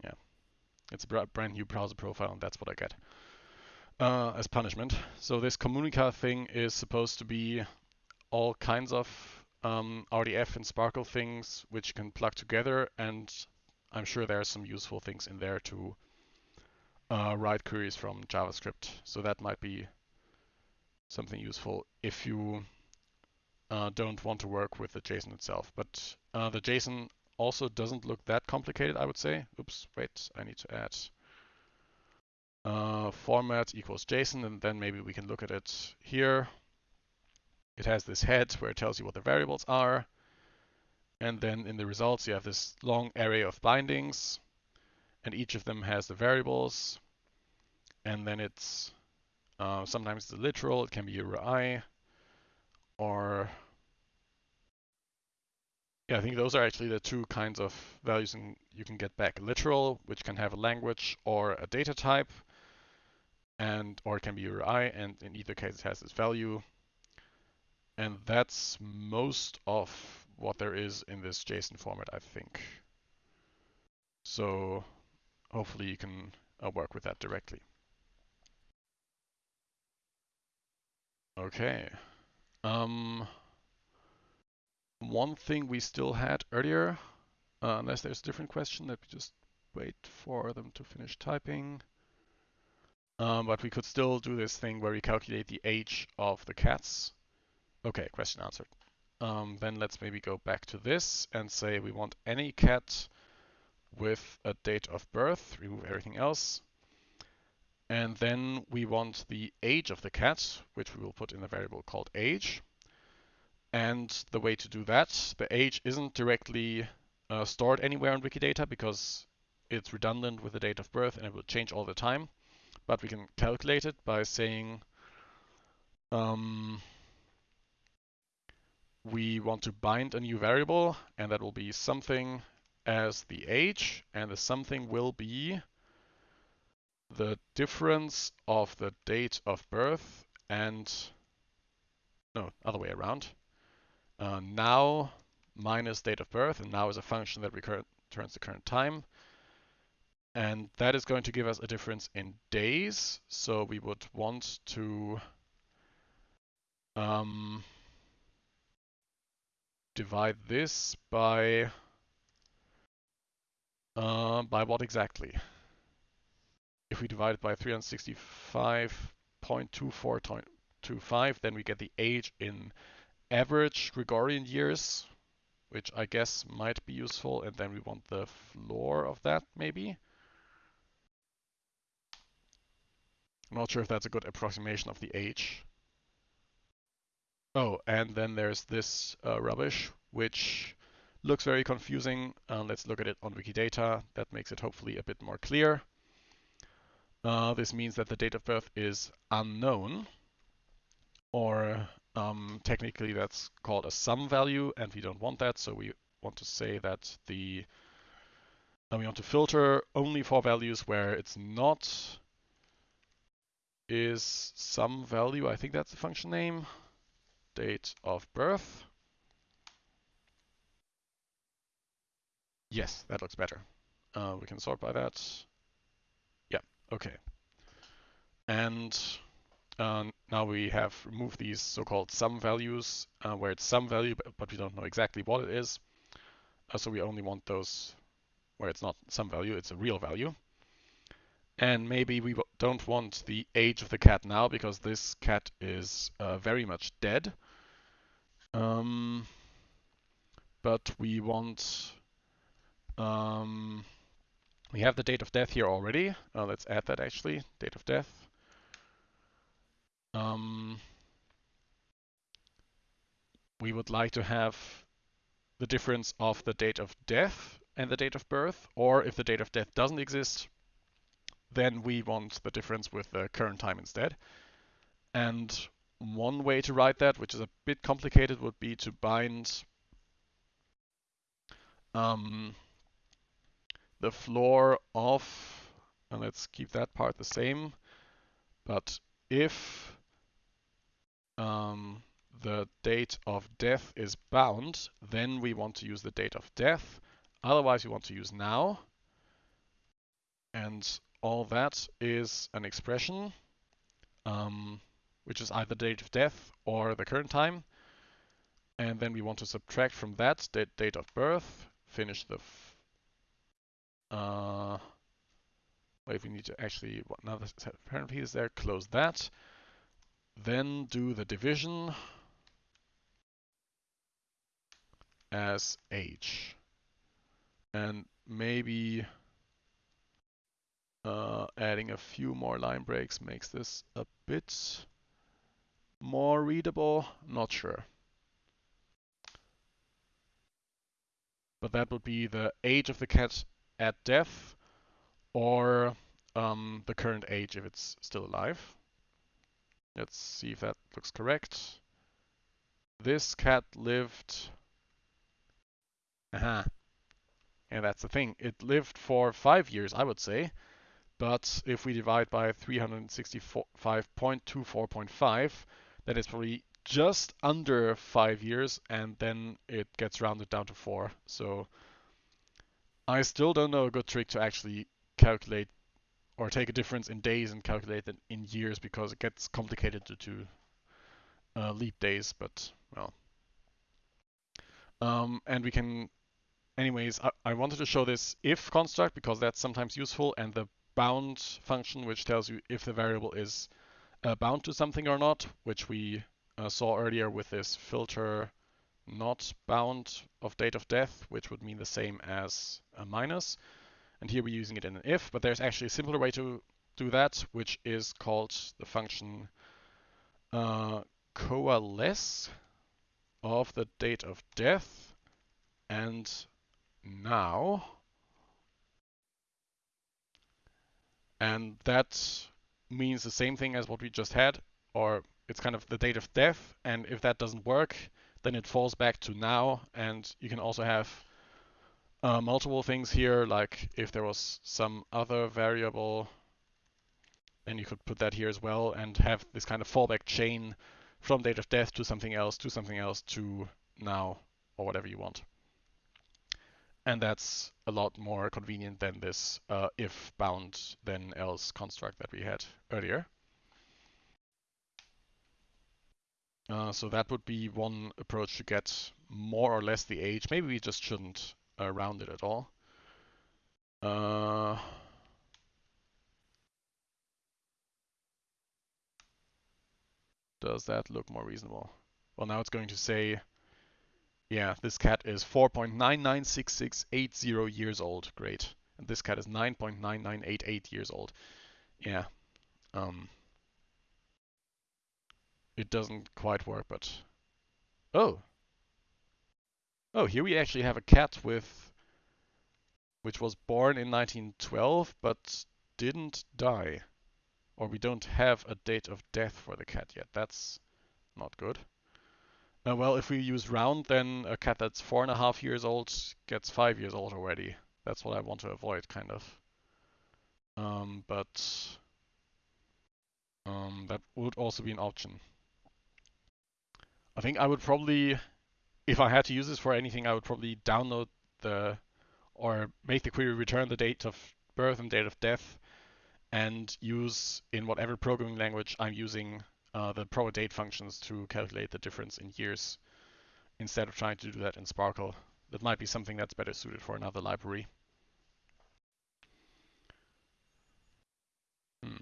yeah, it's a brand new browser profile and that's what I get uh, as punishment. So this Comunica thing is supposed to be all kinds of um, RDF and SPARQL things which you can plug together and I'm sure there are some useful things in there to uh, write queries from JavaScript. So that might be something useful if you uh, don't want to work with the JSON itself. But uh, the JSON also doesn't look that complicated, I would say. Oops, wait, I need to add uh, format equals JSON, and then maybe we can look at it here. It has this head where it tells you what the variables are. And then in the results, you have this long array of bindings, and each of them has the variables. And then it's uh, sometimes the literal, it can be URI, or Yeah, I think those are actually the two kinds of values in, you can get back. Literal, which can have a language or a data type, and or it can be URI, and in either case it has this value. And that's most of what there is in this JSON format, I think. So hopefully you can uh, work with that directly. Okay. Um, one thing we still had earlier, uh, unless there's a different question, let me just wait for them to finish typing. Um, but we could still do this thing where we calculate the age of the cats. Okay, question answered. Um, then let's maybe go back to this and say we want any cat with a date of birth, remove everything else. And then we want the age of the cat, which we will put in a variable called age. And the way to do that, the age isn't directly uh, stored anywhere in Wikidata because it's redundant with the date of birth and it will change all the time. But we can calculate it by saying um, we want to bind a new variable, and that will be something as the age, and the something will be the difference of the date of birth and, no, other way around. Uh, now minus date of birth, and now is a function that returns the current time. And that is going to give us a difference in days. So we would want to um, divide this by uh, by what exactly? If we divide it by 365.2425, then we get the age in average Gregorian years, which I guess might be useful. And then we want the floor of that, maybe. I'm not sure if that's a good approximation of the age. Oh, and then there's this uh, rubbish, which looks very confusing. Uh, let's look at it on Wikidata. That makes it hopefully a bit more clear. Uh, this means that the date of birth is unknown, or um, technically that's called a some value, and we don't want that, so we want to say that the uh, we want to filter only for values where it's not is some value, I think that's the function name, date of birth. Yes, that looks better. Uh, we can sort by that. Okay. And uh, now we have removed these so-called some values, uh, where it's some value, but, we don't know exactly what it is. Uh, so we only want those where it's not some value, it's a real value. And maybe we don't want the age of the cat now because this cat is uh, very much dead. Um, but we want um, we have the date of death here already. Uh, let's add that actually, date of death. Um, we would like to have the difference of the date of death and the date of birth, or if the date of death doesn't exist, then we want the difference with the current time instead. And one way to write that, which is a bit complicated, would be to bind um, the floor of, and let's keep that part the same, but if um, the date of death is bound, then we want to use the date of death. Otherwise, we want to use now. And all that is an expression, um, which is either date of death or the current time. And then we want to subtract from that date of birth, finish the uh, if we need to actually, what now apparently is there, close that. Then do the division as age. And maybe uh, adding a few more line breaks makes this a bit more readable. Not sure. But that would be the age of the cat at death or um, the current age if it's still alive. Let's see if that looks correct. This cat lived Aha. And that's the thing. It lived for five years, I would say. But if we divide by 365.24.5, that is probably just under five years, and then it gets rounded down to four. So I still don't know a good trick to actually calculate or take a difference in days and calculate it in years because it gets complicated due to uh, leap days, but well. Um, and we can, anyways, I, I wanted to show this if construct because that's sometimes useful and the bound function which tells you if the variable is uh, bound to something or not, which we uh, saw earlier with this filter not bound of date of death, which would mean the same as a minus. And here we're using it in an if, but there's actually a simpler way to do that, which is called the function uh, coalesce of the date of death and now. And that means the same thing as what we just had, or it's kind of the date of death. And if that doesn't work, then it falls back to now. And you can also have uh, multiple things here, like if there was some other variable, then you could put that here as well and have this kind of fallback chain from date of death to something else, to something else, to now, or whatever you want. And that's a lot more convenient than this uh, if bound then else construct that we had earlier. Uh, so that would be one approach to get more or less the age. Maybe we just shouldn't uh, round it at all. Uh, does that look more reasonable? Well, now it's going to say, yeah, this cat is 4.996680 years old. Great. And this cat is 9.9988 years old. Yeah. Um, it doesn't quite work, but... Oh! Oh, here we actually have a cat with... which was born in 1912, but didn't die. Or we don't have a date of death for the cat yet. That's not good. Uh, well, if we use round, then a cat that's four and a half years old gets five years old already. That's what I want to avoid, kind of. Um, but um, that would also be an option. I think I would probably, if I had to use this for anything, I would probably download the, or make the query return the date of birth and date of death, and use in whatever programming language I'm using uh, the date functions to calculate the difference in years instead of trying to do that in SPARQL. That might be something that's better suited for another library. Hmm.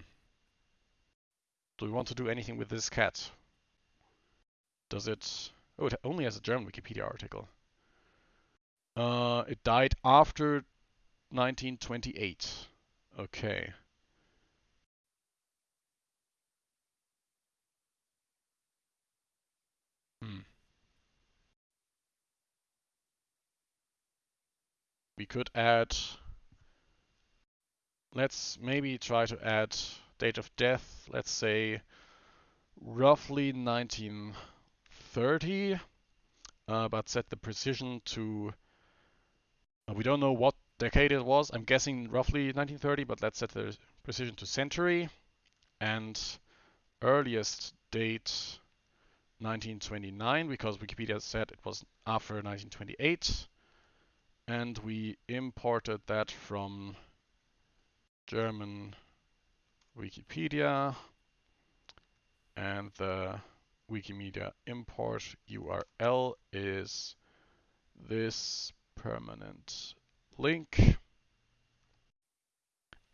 Do we want to do anything with this cat? Does it... Oh, it only has a German Wikipedia article. Uh, it died after 1928. Okay. Hmm. We could add... Let's maybe try to add date of death, let's say roughly 19 30, uh, but set the precision to, uh, we don't know what decade it was. I'm guessing roughly 1930, but let's set the precision to century. And earliest date 1929, because Wikipedia said it was after 1928. And we imported that from German Wikipedia. And the Wikimedia import URL is this permanent link.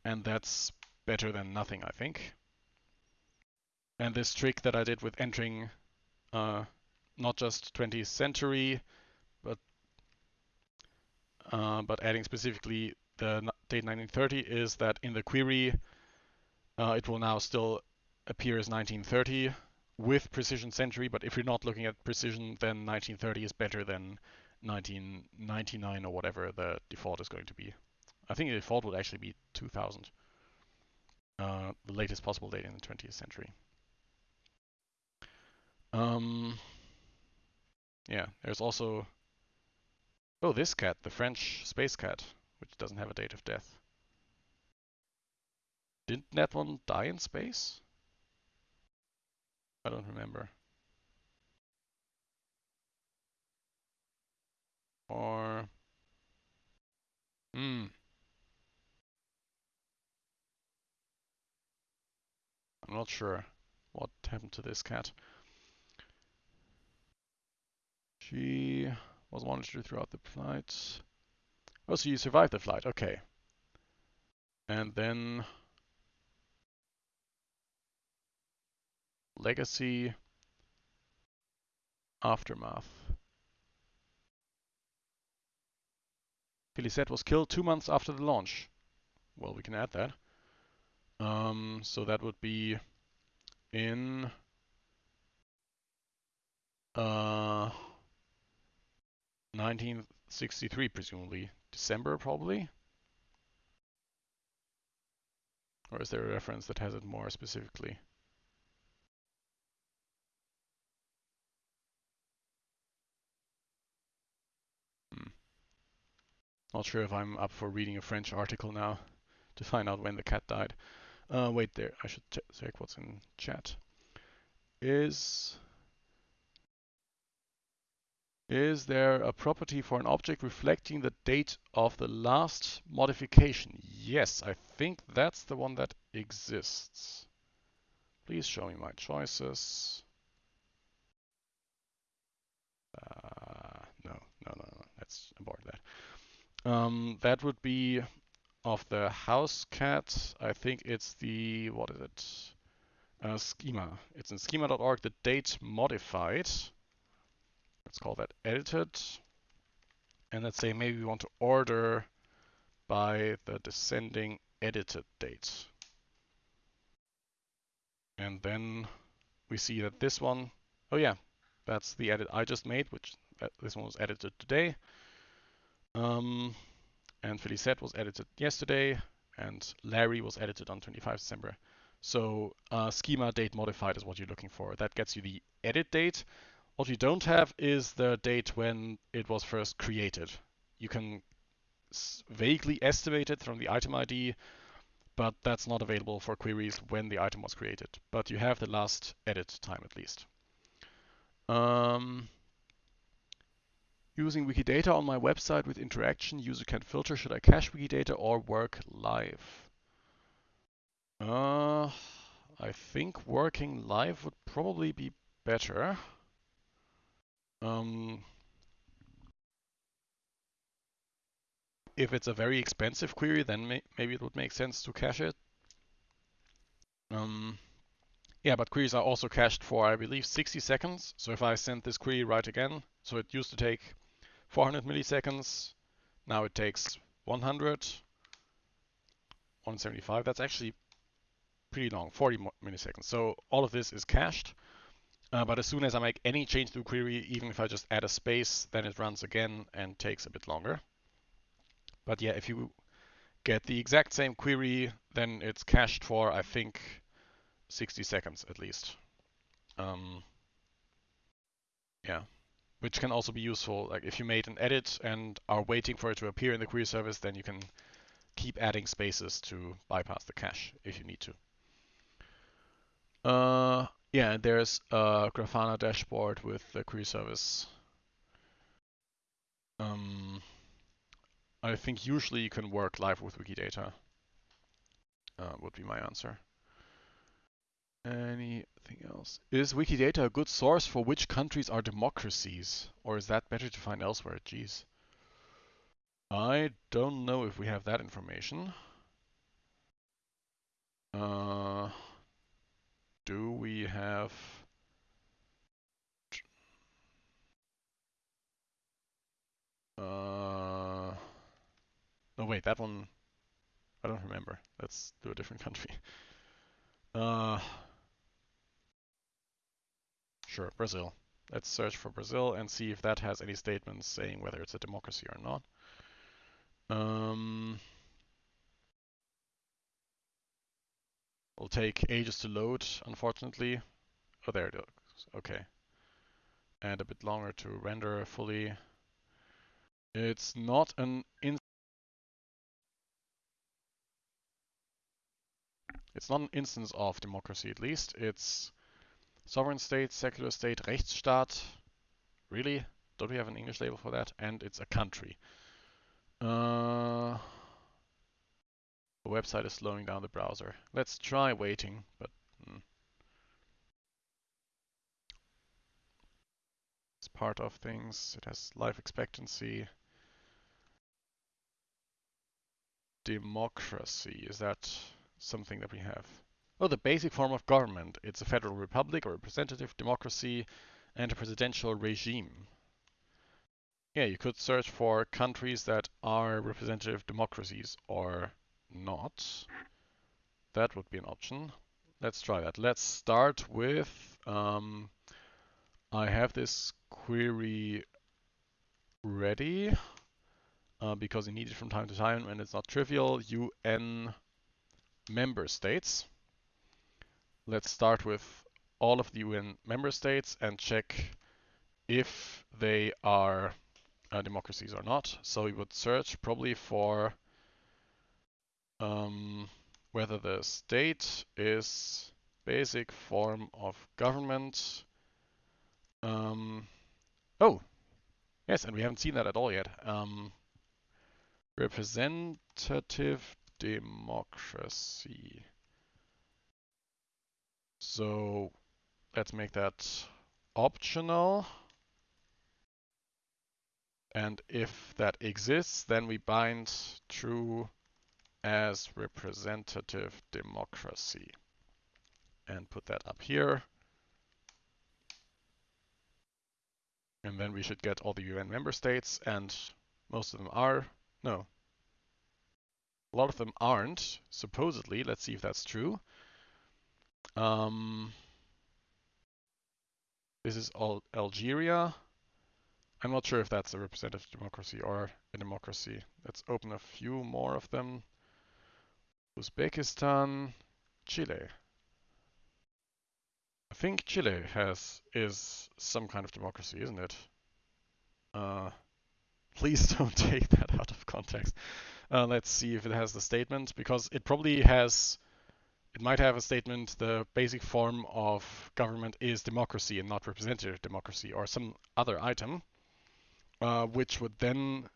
And that's better than nothing, I think. And this trick that I did with entering uh, not just 20th century, but uh, but adding specifically the date 1930 is that in the query, uh, it will now still appear as 1930 with precision century, but if you're not looking at precision, then 1930 is better than 1999 or whatever the default is going to be. I think the default would actually be 2000, uh, the latest possible date in the 20th century. Um, yeah, there's also Oh, this cat, the French space cat, which doesn't have a date of death. Didn't that one die in space? I don't remember. Or... Hmm. I'm not sure what happened to this cat. She was monitored throughout the flight. Oh, so you survived the flight. Okay. And then Legacy Aftermath. Felicette was killed two months after the launch. Well, we can add that. Um, so that would be in uh, 1963, presumably. December, probably? Or is there a reference that has it more specifically? Not sure if I'm up for reading a French article now to find out when the cat died. Uh, wait there, I should check what's in chat. Is is there a property for an object reflecting the date of the last modification? Yes, I think that's the one that exists. Please show me my choices. Uh, no, no, no, no, let's abort that. Um, that would be of the house cat. I think it's the, what is it? Uh, schema. It's in schema.org, the date modified. Let's call that edited. And let's say maybe we want to order by the descending edited date. And then we see that this one, oh yeah, that's the edit I just made, which uh, this one was edited today. Um, and Felicette was edited yesterday, and Larry was edited on 25 December. So uh, schema date modified is what you're looking for. That gets you the edit date. What you don't have is the date when it was first created. You can vaguely estimate it from the item ID, but that's not available for queries when the item was created. But you have the last edit time at least. Um, using Wikidata on my website with interaction, user can filter should I cache Wikidata or work live. Uh, I think working live would probably be better. Um, if it's a very expensive query, then may maybe it would make sense to cache it. Um, yeah, but queries are also cached for, I believe, 60 seconds. So if I send this query right again, so it used to take 400 milliseconds, now it takes 100, 175. That's actually pretty long, 40 milliseconds. So all of this is cached. Uh, but as soon as I make any change to the query, even if I just add a space, then it runs again and takes a bit longer. But yeah, if you get the exact same query, then it's cached for, I think, 60 seconds at least. Um, yeah, which can also be useful. Like if you made an edit and are waiting for it to appear in the query service, then you can keep adding spaces to bypass the cache if you need to. Uh, yeah, there's a Grafana dashboard with the query service. Um, I think usually you can work live with Wikidata. Uh, would be my answer. Anything else? Is Wikidata a good source for which countries are democracies? Or is that better to find elsewhere? Geez. I don't know if we have that information. Uh, do we have uh no wait that one I don't remember let's do a different country uh sure Brazil let's search for Brazil and see if that has any statements saying whether it's a democracy or not um will take ages to load, unfortunately. Oh, there it is. Okay. And a bit longer to render fully. It's not an in It's not an instance of democracy, at least. It's sovereign state, secular state, Rechtsstaat. Really? Don't we have an English label for that? And it's a country. Uh, the website is slowing down the browser. Let's try waiting, but hmm. it's part of things. It has life expectancy. Democracy, is that something that we have? Oh, the basic form of government. It's a federal republic a representative democracy and a presidential regime. Yeah, you could search for countries that are representative democracies or not. That would be an option. Let's try that. Let's start with, um, I have this query ready uh, because you need it from time to time and it's not trivial. UN member states. Let's start with all of the UN member states and check if they are uh, democracies or not. So we would search probably for um, whether the state is basic form of government. Um, oh, yes, and we haven't seen that at all yet. Um, representative democracy. So let's make that optional. And if that exists, then we bind true as representative democracy and put that up here. And then we should get all the UN member states and most of them are, no, a lot of them aren't, supposedly. Let's see if that's true. Um, this is all Algeria. I'm not sure if that's a representative democracy or a democracy. Let's open a few more of them. Uzbekistan, Chile. I think Chile has is some kind of democracy, isn't it? Uh, please don't take that out of context. Uh, let's see if it has the statement, because it probably has, it might have a statement, the basic form of government is democracy and not representative democracy, or some other item uh, which would then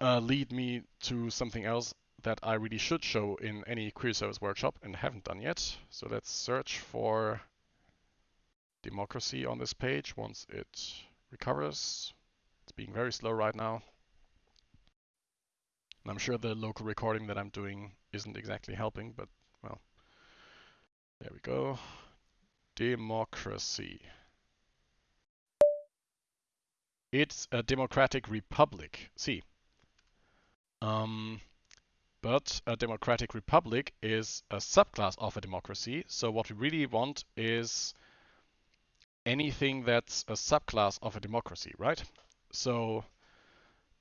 uh, lead me to something else that I really should show in any query service workshop and haven't done yet. So let's search for democracy on this page once it recovers. It's being very slow right now. And I'm sure the local recording that I'm doing isn't exactly helping, but well, there we go. Democracy. It's a democratic republic. See. Um, but a democratic republic is a subclass of a democracy. So what we really want is anything that's a subclass of a democracy, right? So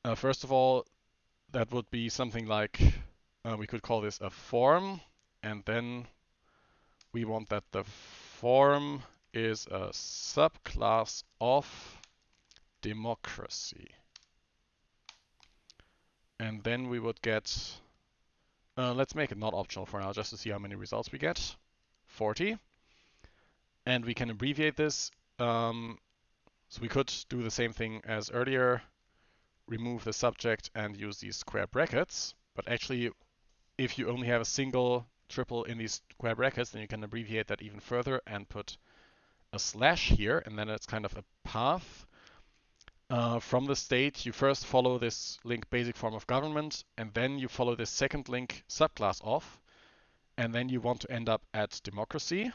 uh, first of all, that would be something like, uh, we could call this a form, and then we want that the form is a subclass of democracy. And then we would get, uh, let's make it not optional for now, just to see how many results we get. 40. And we can abbreviate this. Um, so we could do the same thing as earlier, remove the subject and use these square brackets. But actually, if you only have a single triple in these square brackets, then you can abbreviate that even further and put a slash here, and then it's kind of a path uh, from the state, you first follow this link basic form of government, and then you follow this second link subclass of, and then you want to end up at democracy.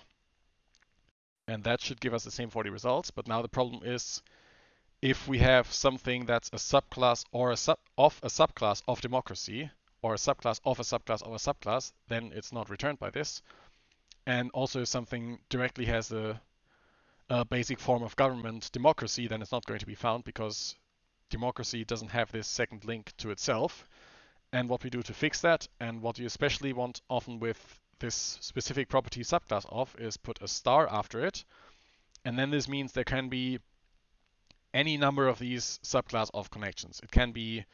And that should give us the same 40 results. But now the problem is if we have something that's a subclass or a sub of a subclass of democracy, or a subclass of a subclass of a subclass, then it's not returned by this. And also if something directly has a a basic form of government, democracy, then it's not going to be found because democracy doesn't have this second link to itself. And what we do to fix that, and what you especially want often with this specific property subclass of, is put a star after it. And then this means there can be any number of these subclass of connections. It can be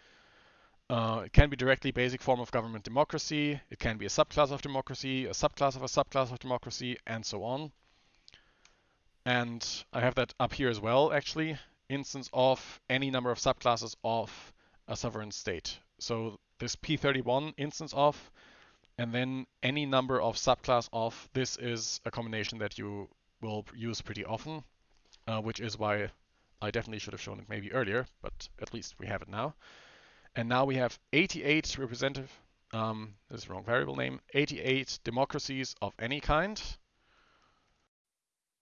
uh, it can be directly basic form of government democracy. It can be a subclass of democracy, a subclass of a subclass of democracy, and so on. And I have that up here as well, actually. Instance of any number of subclasses of a sovereign state. So this P31 instance of, and then any number of subclass of. This is a combination that you will use pretty often, uh, which is why I definitely should have shown it maybe earlier, but at least we have it now. And now we have 88 representative, um, this is wrong variable name, 88 democracies of any kind.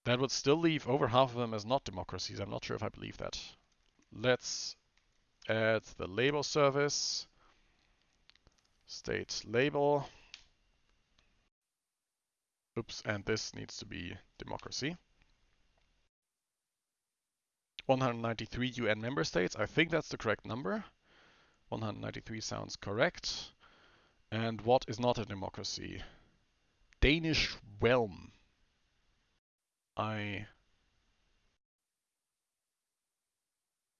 That would still leave over half of them as not democracies. I'm not sure if I believe that. Let's add the label service, state label. Oops, and this needs to be democracy. 193 UN member states. I think that's the correct number. 193 sounds correct. And what is not a democracy? Danish realm. I...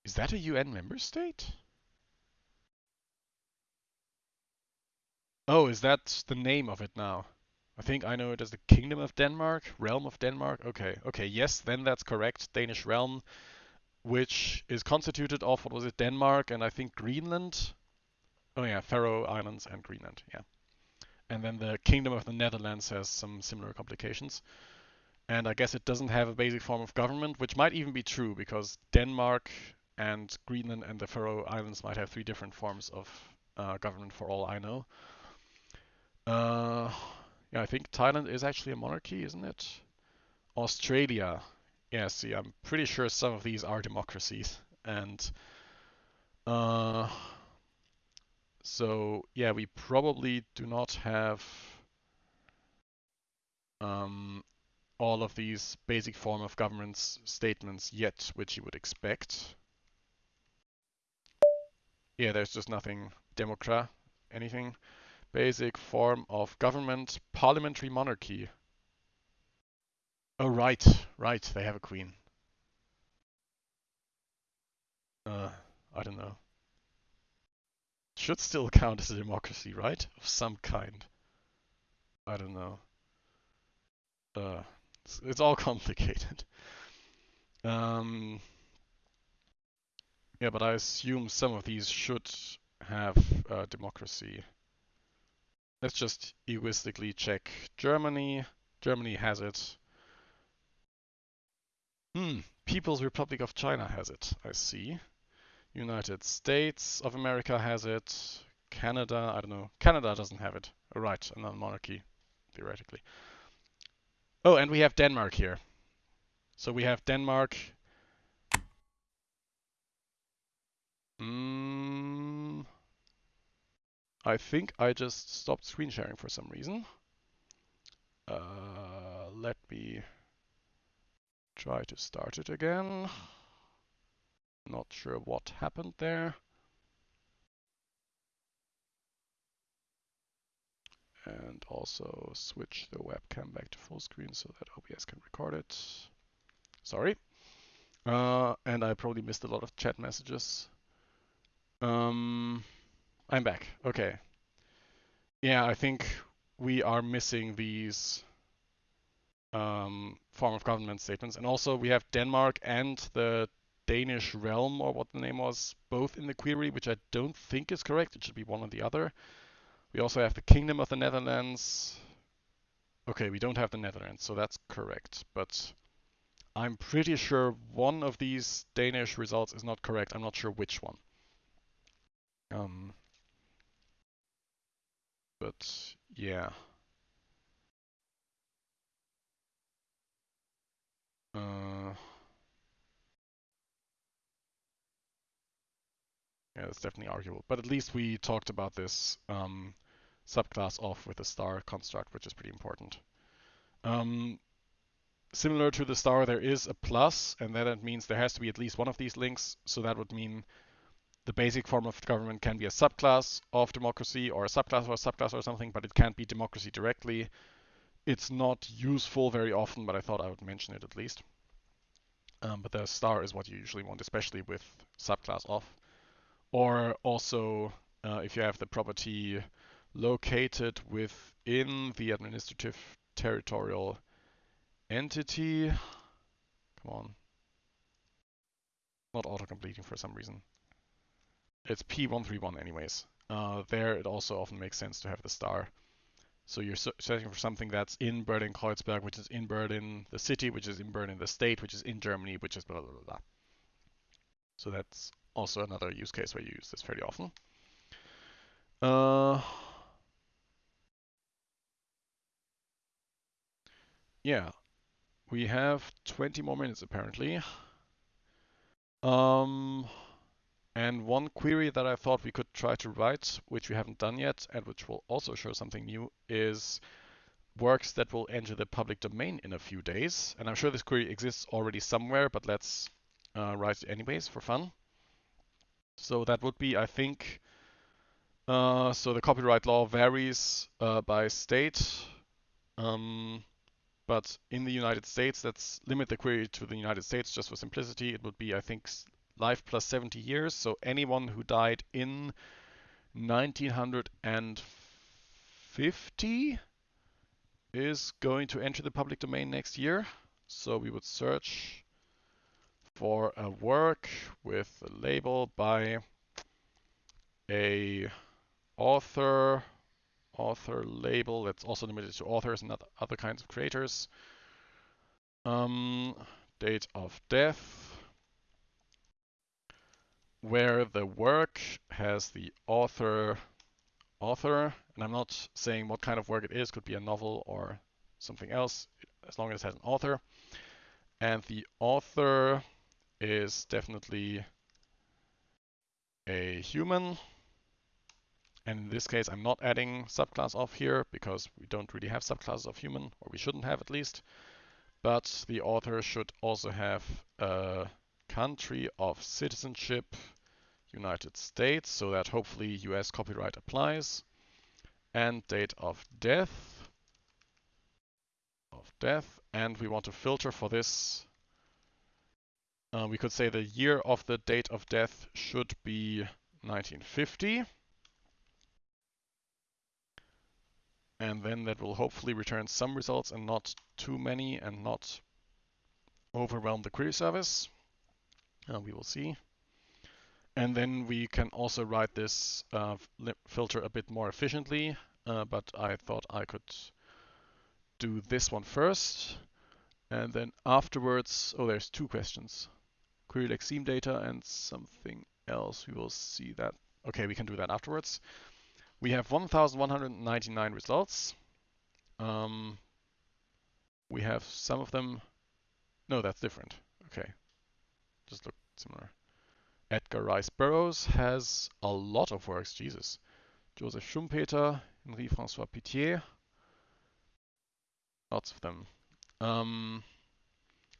Is that a UN member state? Oh, is that the name of it now? I think I know it as the Kingdom of Denmark, Realm of Denmark. Okay, okay, yes, then that's correct. Danish realm, which is constituted of, what was it, Denmark and I think Greenland? Oh yeah, Faroe Islands and Greenland, yeah. And then the Kingdom of the Netherlands has some similar complications. And I guess it doesn't have a basic form of government, which might even be true because Denmark and Greenland and the Faroe Islands might have three different forms of uh, government for all I know. Uh, yeah, I think Thailand is actually a monarchy, isn't it? Australia. Yeah, see, I'm pretty sure some of these are democracies. And uh, so, yeah, we probably do not have um, all of these basic form of governance statements yet, which you would expect. Yeah, there's just nothing democrat, anything. Basic form of government, parliamentary monarchy. Oh, right, right, they have a queen. Uh, I don't know. Should still count as a democracy, right? Of some kind. I don't know. Uh, it's, it's all complicated. Um, yeah, but I assume some of these should have uh, democracy. Let's just egoistically check Germany. Germany has it. Hmm, People's Republic of China has it, I see. United States of America has it. Canada, I don't know. Canada doesn't have it. Oh, right, another monarchy, theoretically. Oh, and we have Denmark here. So we have Denmark. Hmm. I think I just stopped screen sharing for some reason. Uh, let me try to start it again. Not sure what happened there. And also switch the webcam back to full screen so that OBS can record it. Sorry. Uh, and I probably missed a lot of chat messages. Um, I'm back. Okay. Yeah, I think we are missing these um, form of government statements. And also we have Denmark and the Danish realm, or what the name was, both in the query, which I don't think is correct. It should be one or the other. We also have the Kingdom of the Netherlands. Okay, we don't have the Netherlands, so that's correct. But I'm pretty sure one of these Danish results is not correct. I'm not sure which one. Um, but yeah. Uh, yeah, that's definitely arguable. But at least we talked about this um, subclass off with the star construct, which is pretty important. Um, similar to the star, there is a plus, and that means there has to be at least one of these links. So that would mean the basic form of government can be a subclass of democracy or a subclass or a subclass or something, but it can't be democracy directly. It's not useful very often, but I thought I would mention it at least. Um, but the star is what you usually want, especially with subclass off. Or also uh, if you have the property located within the administrative territorial entity. Come on. Not auto-completing for some reason. It's P131 anyways. Uh, there it also often makes sense to have the star. So you're searching for something that's in Berlin-Kreuzberg, which is in Berlin the city, which is in Berlin the state, which is in Germany, which is blah, blah, blah, blah. So that's also another use case where you use this fairly often. Uh, yeah, we have 20 more minutes apparently. Um, and one query that I thought we could try to write, which we haven't done yet, and which will also show something new, is works that will enter the public domain in a few days. And I'm sure this query exists already somewhere, but let's uh, write it anyways for fun. So that would be, I think, uh, so the copyright law varies uh, by state. Um, but in the United States, let's limit the query to the United States just for simplicity. It would be, I think, life plus 70 years. So anyone who died in 1950 is going to enter the public domain next year. So we would search for a work with a label by a author author label that's also limited to authors and other kinds of creators. Um, date of death, where the work has the author author, and I'm not saying what kind of work it is, could be a novel or something else, as long as it has an author. And the author is definitely a human. And in this case, I'm not adding subclass of here because we don't really have subclasses of human, or we shouldn't have at least. But the author should also have a country of citizenship, United States, so that hopefully US copyright applies. And date of death, of death, and we want to filter for this. Uh, we could say the year of the date of death should be 1950. And then that will hopefully return some results and not too many and not overwhelm the query service. Uh, we will see. And then we can also write this uh, filter a bit more efficiently, uh, but I thought I could do this one first. And then afterwards, oh, there's two questions. Query lexeme data and something else. We will see that. Okay, we can do that afterwards. We have 1,199 results. Um, we have some of them. No, that's different. Okay, just look Edgar Rice Burroughs has a lot of works. Jesus. Joseph Schumpeter, Henri Francois Pittier. Lots of them. Um,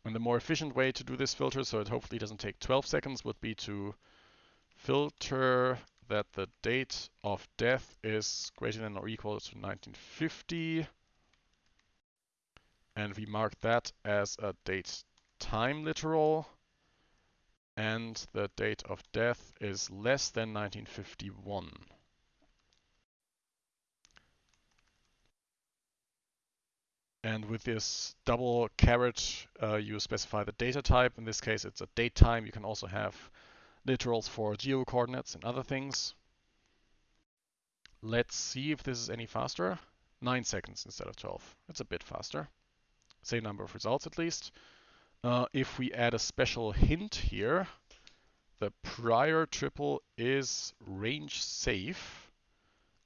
and the more efficient way to do this filter, so it hopefully doesn't take 12 seconds, would be to filter that the date of death is greater than or equal to 1950. And we mark that as a date time literal. And the date of death is less than 1951. And with this double caret, uh, you specify the data type. In this case, it's a date time. You can also have literals for geo coordinates and other things. Let's see if this is any faster. 9 seconds instead of 12. It's a bit faster. Same number of results at least. Uh, if we add a special hint here, the prior triple is range safe.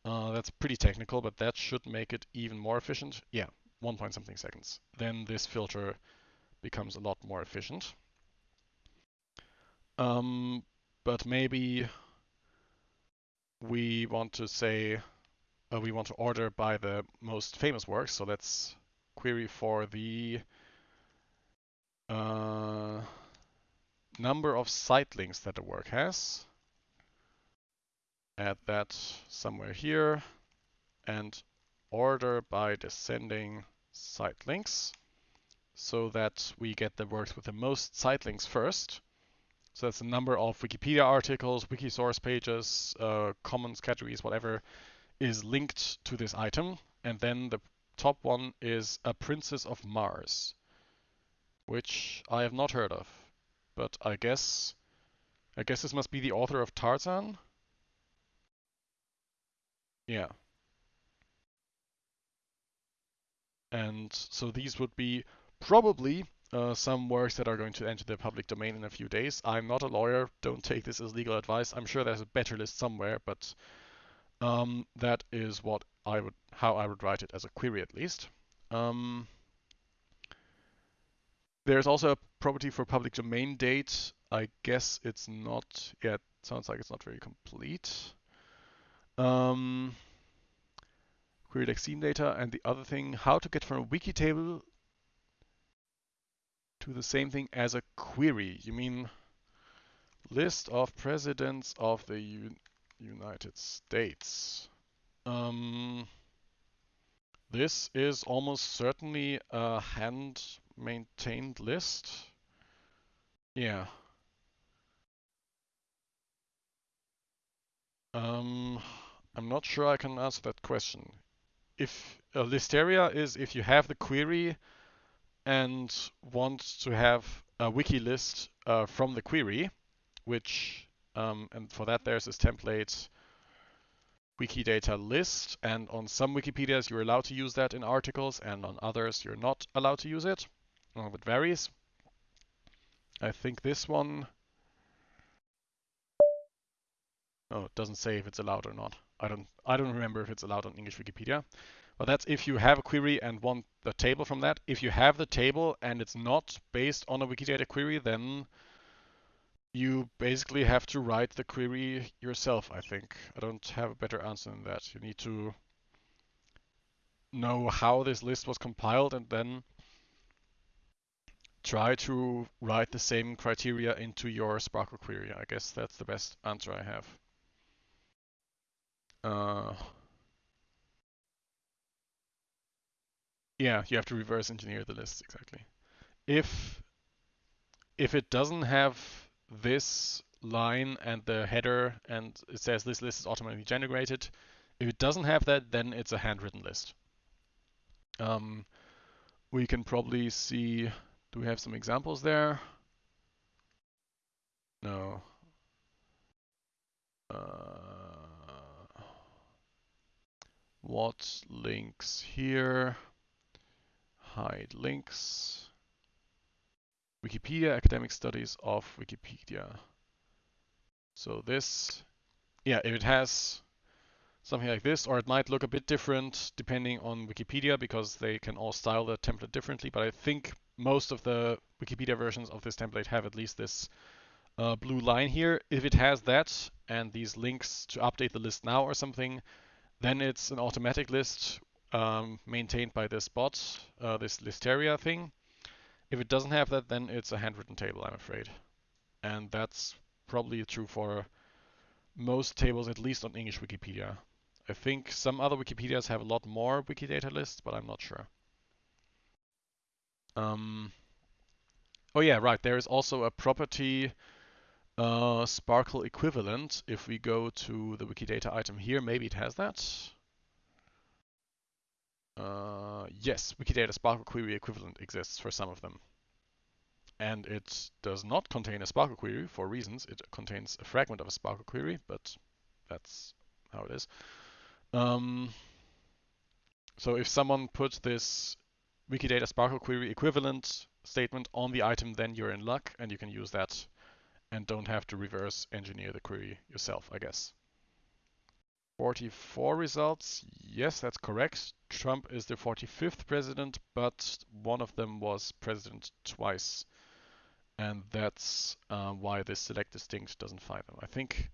Uh, that's pretty technical, but that should make it even more efficient. Yeah, 1 point something seconds. Then this filter becomes a lot more efficient. Um, but maybe we want to say uh, we want to order by the most famous works. So let's query for the uh, number of site links that the work has. Add that somewhere here and order by descending site links. so that we get the works with the most site links first. So that's the number of Wikipedia articles, wiki source pages, uh, commons categories, whatever is linked to this item. And then the top one is a Princess of Mars, which I have not heard of. But I guess I guess this must be the author of Tarzan. Yeah. And so these would be probably uh, some works that are going to enter the public domain in a few days. I'm not a lawyer, don't take this as legal advice. I'm sure there's a better list somewhere, but um, that is what I would, how I would write it as a query at least. Um, there's also a property for public domain date. I guess it's not yet. Sounds like it's not very complete. Um, query like data and the other thing, how to get from a wiki table to the same thing as a query. You mean list of presidents of the U United States. Um, this is almost certainly a hand maintained list. Yeah. Um, I'm not sure I can answer that question. If a listeria is if you have the query and want to have a wiki list uh, from the query, which, um, and for that there's this template Wikidata list, and on some Wikipedias you're allowed to use that in articles, and on others you're not allowed to use it. Well, it varies. I think this one... Oh, it doesn't say if it's allowed or not. I don't I don't remember if it's allowed on English Wikipedia. But that's if you have a query and want the table from that. If you have the table and it's not based on a Wikidata query, then you basically have to write the query yourself, I think. I don't have a better answer than that. You need to know how this list was compiled and then try to write the same criteria into your SPARQL query. I guess that's the best answer I have. Uh, Yeah, you have to reverse engineer the list, exactly. If if it doesn't have this line and the header and it says this list is automatically generated, if it doesn't have that, then it's a handwritten list. Um, we can probably see, do we have some examples there? No. Uh, what links here? hide links. Wikipedia, academic studies of Wikipedia. So this, yeah, if it has something like this, or it might look a bit different depending on Wikipedia because they can all style the template differently, but I think most of the Wikipedia versions of this template have at least this uh, blue line here. If it has that and these links to update the list now or something, then it's an automatic list um, maintained by this bot, uh, this Listeria thing. If it doesn't have that, then it's a handwritten table, I'm afraid. And that's probably true for most tables, at least on English Wikipedia. I think some other Wikipedias have a lot more Wikidata lists, but I'm not sure. Um, oh yeah, right. There is also a property uh, SPARQL equivalent. If we go to the Wikidata item here, maybe it has that. Uh, yes, Wikidata SPARQL query equivalent exists for some of them. And it does not contain a SPARQL query for reasons. It contains a fragment of a SPARQL query, but that's how it is. Um, so if someone puts this Wikidata SPARQL query equivalent statement on the item, then you're in luck and you can use that and don't have to reverse engineer the query yourself, I guess. 44 results. Yes, that's correct. Trump is the 45th president, but one of them was president twice. And that's uh, why this select distinct doesn't find them. I think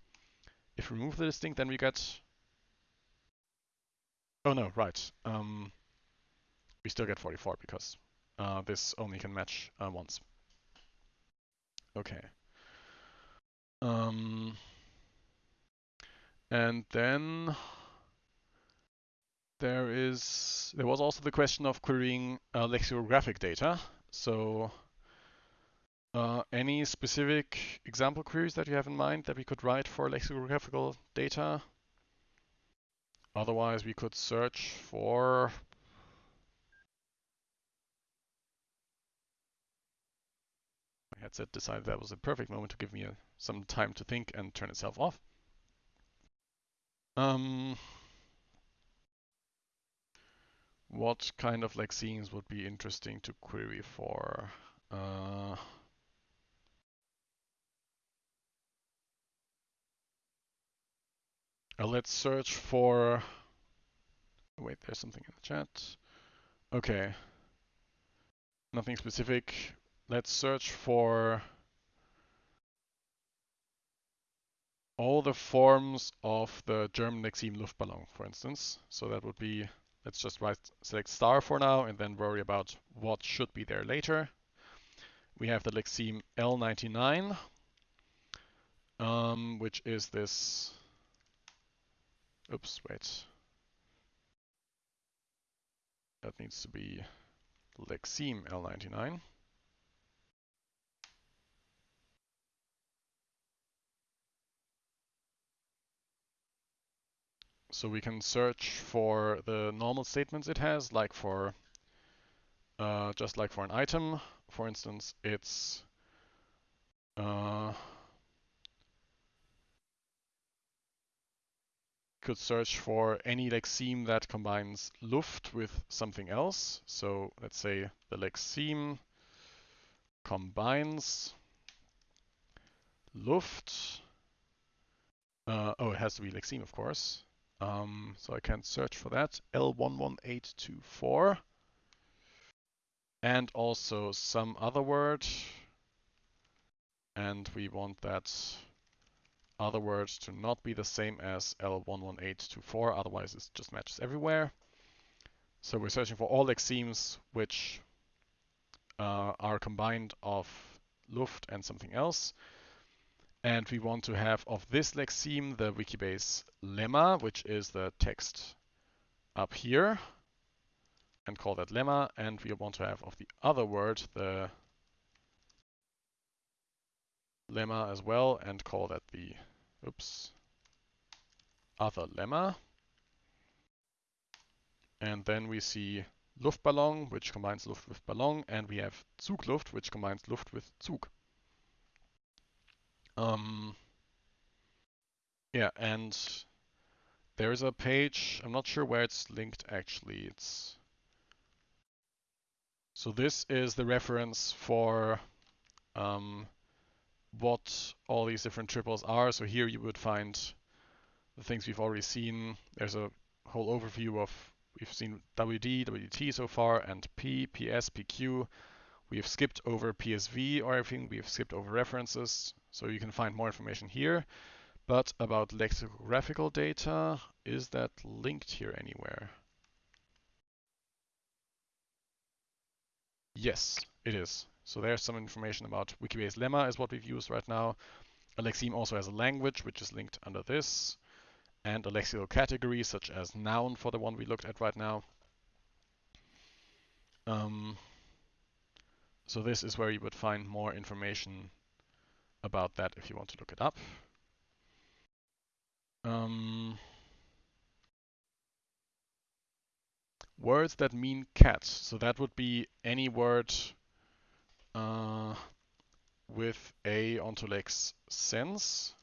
if we remove the distinct, then we get... Oh no, right. Um, we still get 44 because uh, this only can match uh, once. Okay. Um, and then there is there was also the question of querying uh, lexicographic data. So uh, any specific example queries that you have in mind that we could write for lexicographical data? Otherwise, we could search for headset decided that was a perfect moment to give me a, some time to think and turn itself off. Um, what kind of lexemes would be interesting to query for? Uh, uh, let's search for. Wait, there's something in the chat. Okay. Nothing specific. Let's search for all the forms of the German lexeme Luftballon, for instance. So that would be Let's just write select star for now and then worry about what should be there later. We have the lexeme L99, um, which is this. Oops, wait. That needs to be lexeme L99. So we can search for the normal statements it has, like for uh, just like for an item. For instance, it's uh, could search for any lexeme that combines Luft with something else. So let's say the lexeme combines Luft. Uh, oh, it has to be lexeme, of course. Um, so I can search for that, L11824. And also some other word. And we want that other word to not be the same as L11824, otherwise it just matches everywhere. So we're searching for all lexemes which uh, are combined of Luft and something else. And we want to have of this lexeme the Wikibase lemma, which is the text up here, and call that lemma. And we want to have of the other word the lemma as well, and call that the, oops, other lemma. And then we see Luftballon, which combines Luft with Ballon, and we have Zugluft, which combines Luft with Zug. Um, yeah, and there's a page, I'm not sure where it's linked actually. It's So this is the reference for um, what all these different triples are. So here you would find the things we've already seen. There's a whole overview of, we've seen WD, WT so far, and P, PS, PQ. We have skipped over PSV or everything. We have skipped over references. So you can find more information here. But about lexicographical data, is that linked here anywhere? Yes, it is. So there's some information about Wikibase lemma is what we've used right now. A lexeme also has a language, which is linked under this, and a lexical category, such as noun for the one we looked at right now. Um, so this is where you would find more information about that if you want to look it up. Um, words that mean cat. So that would be any word uh, with a ontolex sense,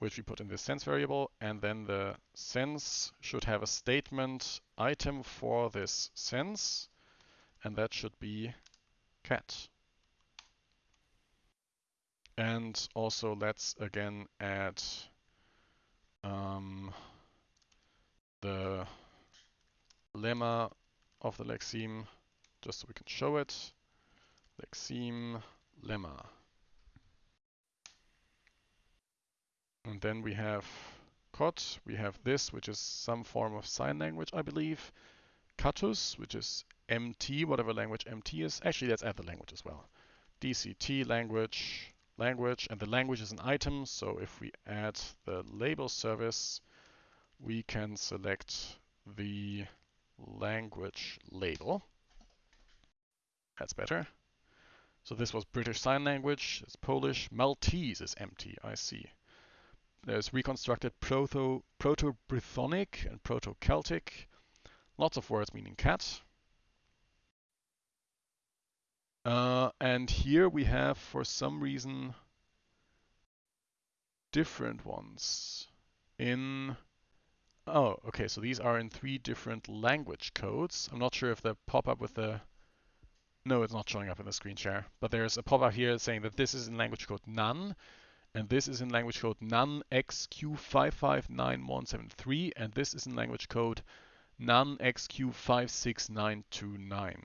which we put in the sense variable, and then the sense should have a statement item for this sense, and that should be cat. And also let's again add um, the lemma of the lexeme just so we can show it. Lexeme lemma. And then we have cot, we have this, which is some form of sign language, I believe. Catus, which is MT, whatever language MT is. Actually, let's add the language as well. DCT language, language, and the language is an item. So if we add the label service, we can select the language label. That's better. So this was British Sign Language, it's Polish. Maltese is empty, I see. There's reconstructed Proto, Proto-Brythonic and Proto-Celtic. Lots of words meaning cat. Uh, and here we have, for some reason, different ones in Oh, okay, so these are in three different language codes. I'm not sure if they pop up with the... No, it's not showing up in the screen share. But there's a pop-up here saying that this is in language code none, and this is in language code none XQ559173, and this is in language code NaN XQ56929.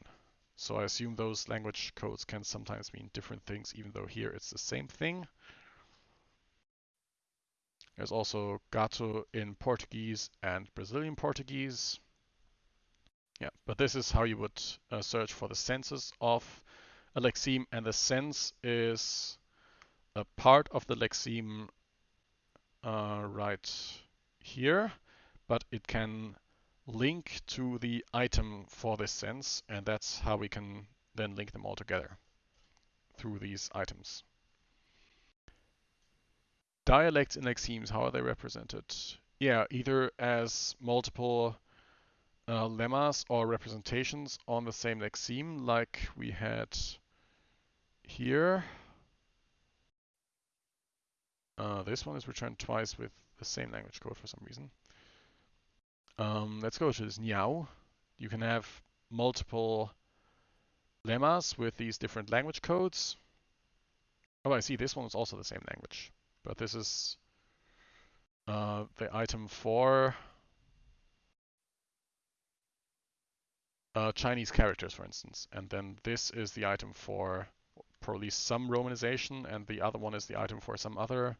So I assume those language codes can sometimes mean different things, even though here it's the same thing. There's also gato in Portuguese and Brazilian Portuguese. Yeah, but this is how you would uh, search for the senses of a lexeme, and the sense is a part of the lexeme uh, right here, but it can link to the item for this sense, and that's how we can then link them all together through these items. Dialects in lexemes, how are they represented? Yeah, either as multiple uh, lemmas or representations on the same lexeme, like we had here. Uh, this one is returned twice with the same language code for some reason. Um, let's go to this Niao. You can have multiple lemmas with these different language codes. Oh, I see. This one is also the same language. But this is uh, the item for uh, Chinese characters, for instance. And then this is the item for probably some romanization, and the other one is the item for some other,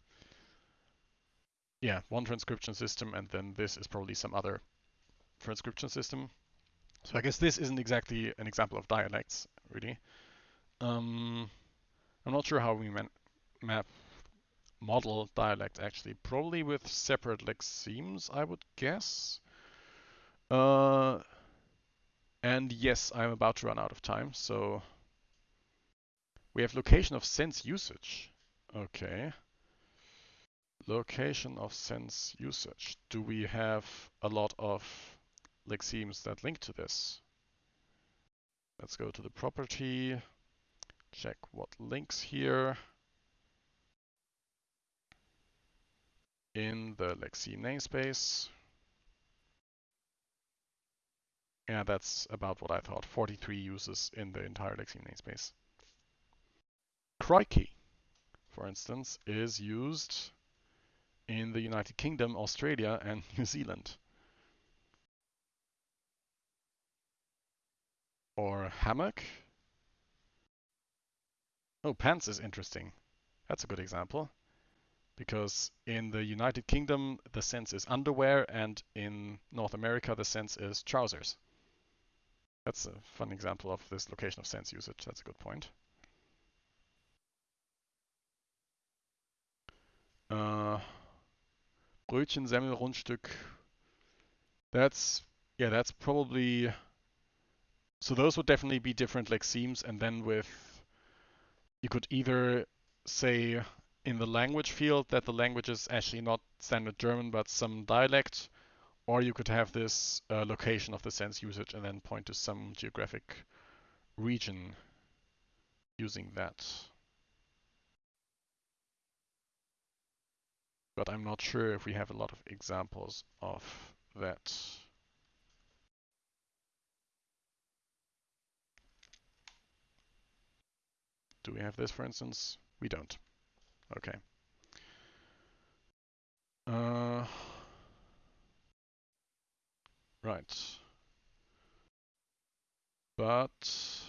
yeah, one transcription system, and then this is probably some other transcription system. So I guess this isn't exactly an example of dialects, really. Um, I'm not sure how we map model dialect actually, probably with separate lexemes, I would guess. Uh, and yes, I'm about to run out of time, so we have location of sense usage. Okay. Location of sense usage. Do we have a lot of lexemes that link to this? Let's go to the property, check what links here. in the lexeme namespace. Yeah, that's about what I thought. 43 uses in the entire lexeme namespace. Crikey, for instance, is used in the United Kingdom, Australia, and New Zealand. Or hammock. Oh, pants is interesting. That's a good example because in the United Kingdom the sense is underwear and in North America the sense is trousers. That's a fun example of this location of sense usage. That's a good point. Uh, Brötchen, Semmel, Rundstück. That's, yeah, that's probably, so those would definitely be different like lexemes and then with, you could either say in the language field that the language is actually not standard German but some dialect, or you could have this uh, location of the sense usage and then point to some geographic region using that. But I'm not sure if we have a lot of examples of that. Do we have this, for instance? We don't. Okay. Uh, right. But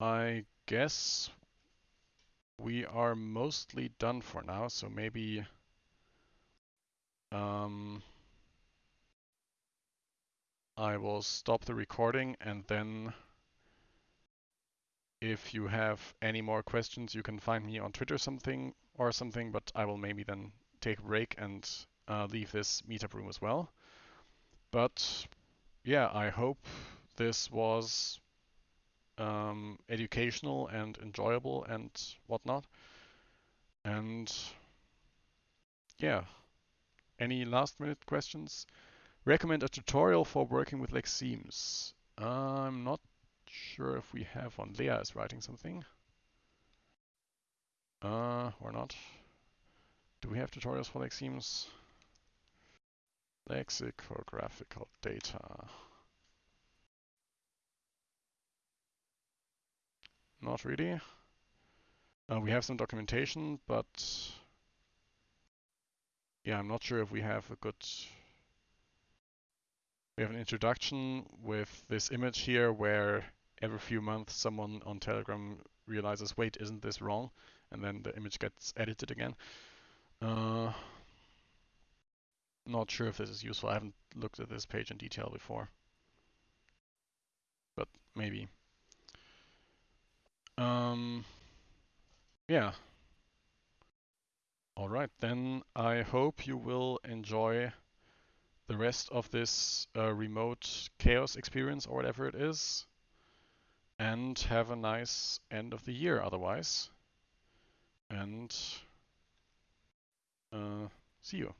I guess we are mostly done for now, so maybe um, I will stop the recording and then if you have any more questions, you can find me on Twitter something or something, but I will maybe then take a break and uh, leave this meetup room as well. But yeah, I hope this was um, educational and enjoyable and whatnot. And yeah, any last minute questions? Recommend a tutorial for working with Lexemes. I'm not sure if we have one. Leah is writing something. Uh, or not. Do we have tutorials for Lexemes? Lexicographical data. Not really. Uh, we have some documentation, but yeah, I'm not sure if we have a good... We have an introduction with this image here where every few months someone on Telegram realizes, wait, isn't this wrong? And then the image gets edited again. Uh, not sure if this is useful. I haven't looked at this page in detail before. But maybe. Um, yeah. All right, then I hope you will enjoy the rest of this uh, remote chaos experience or whatever it is. And have a nice end of the year otherwise. And uh, see you.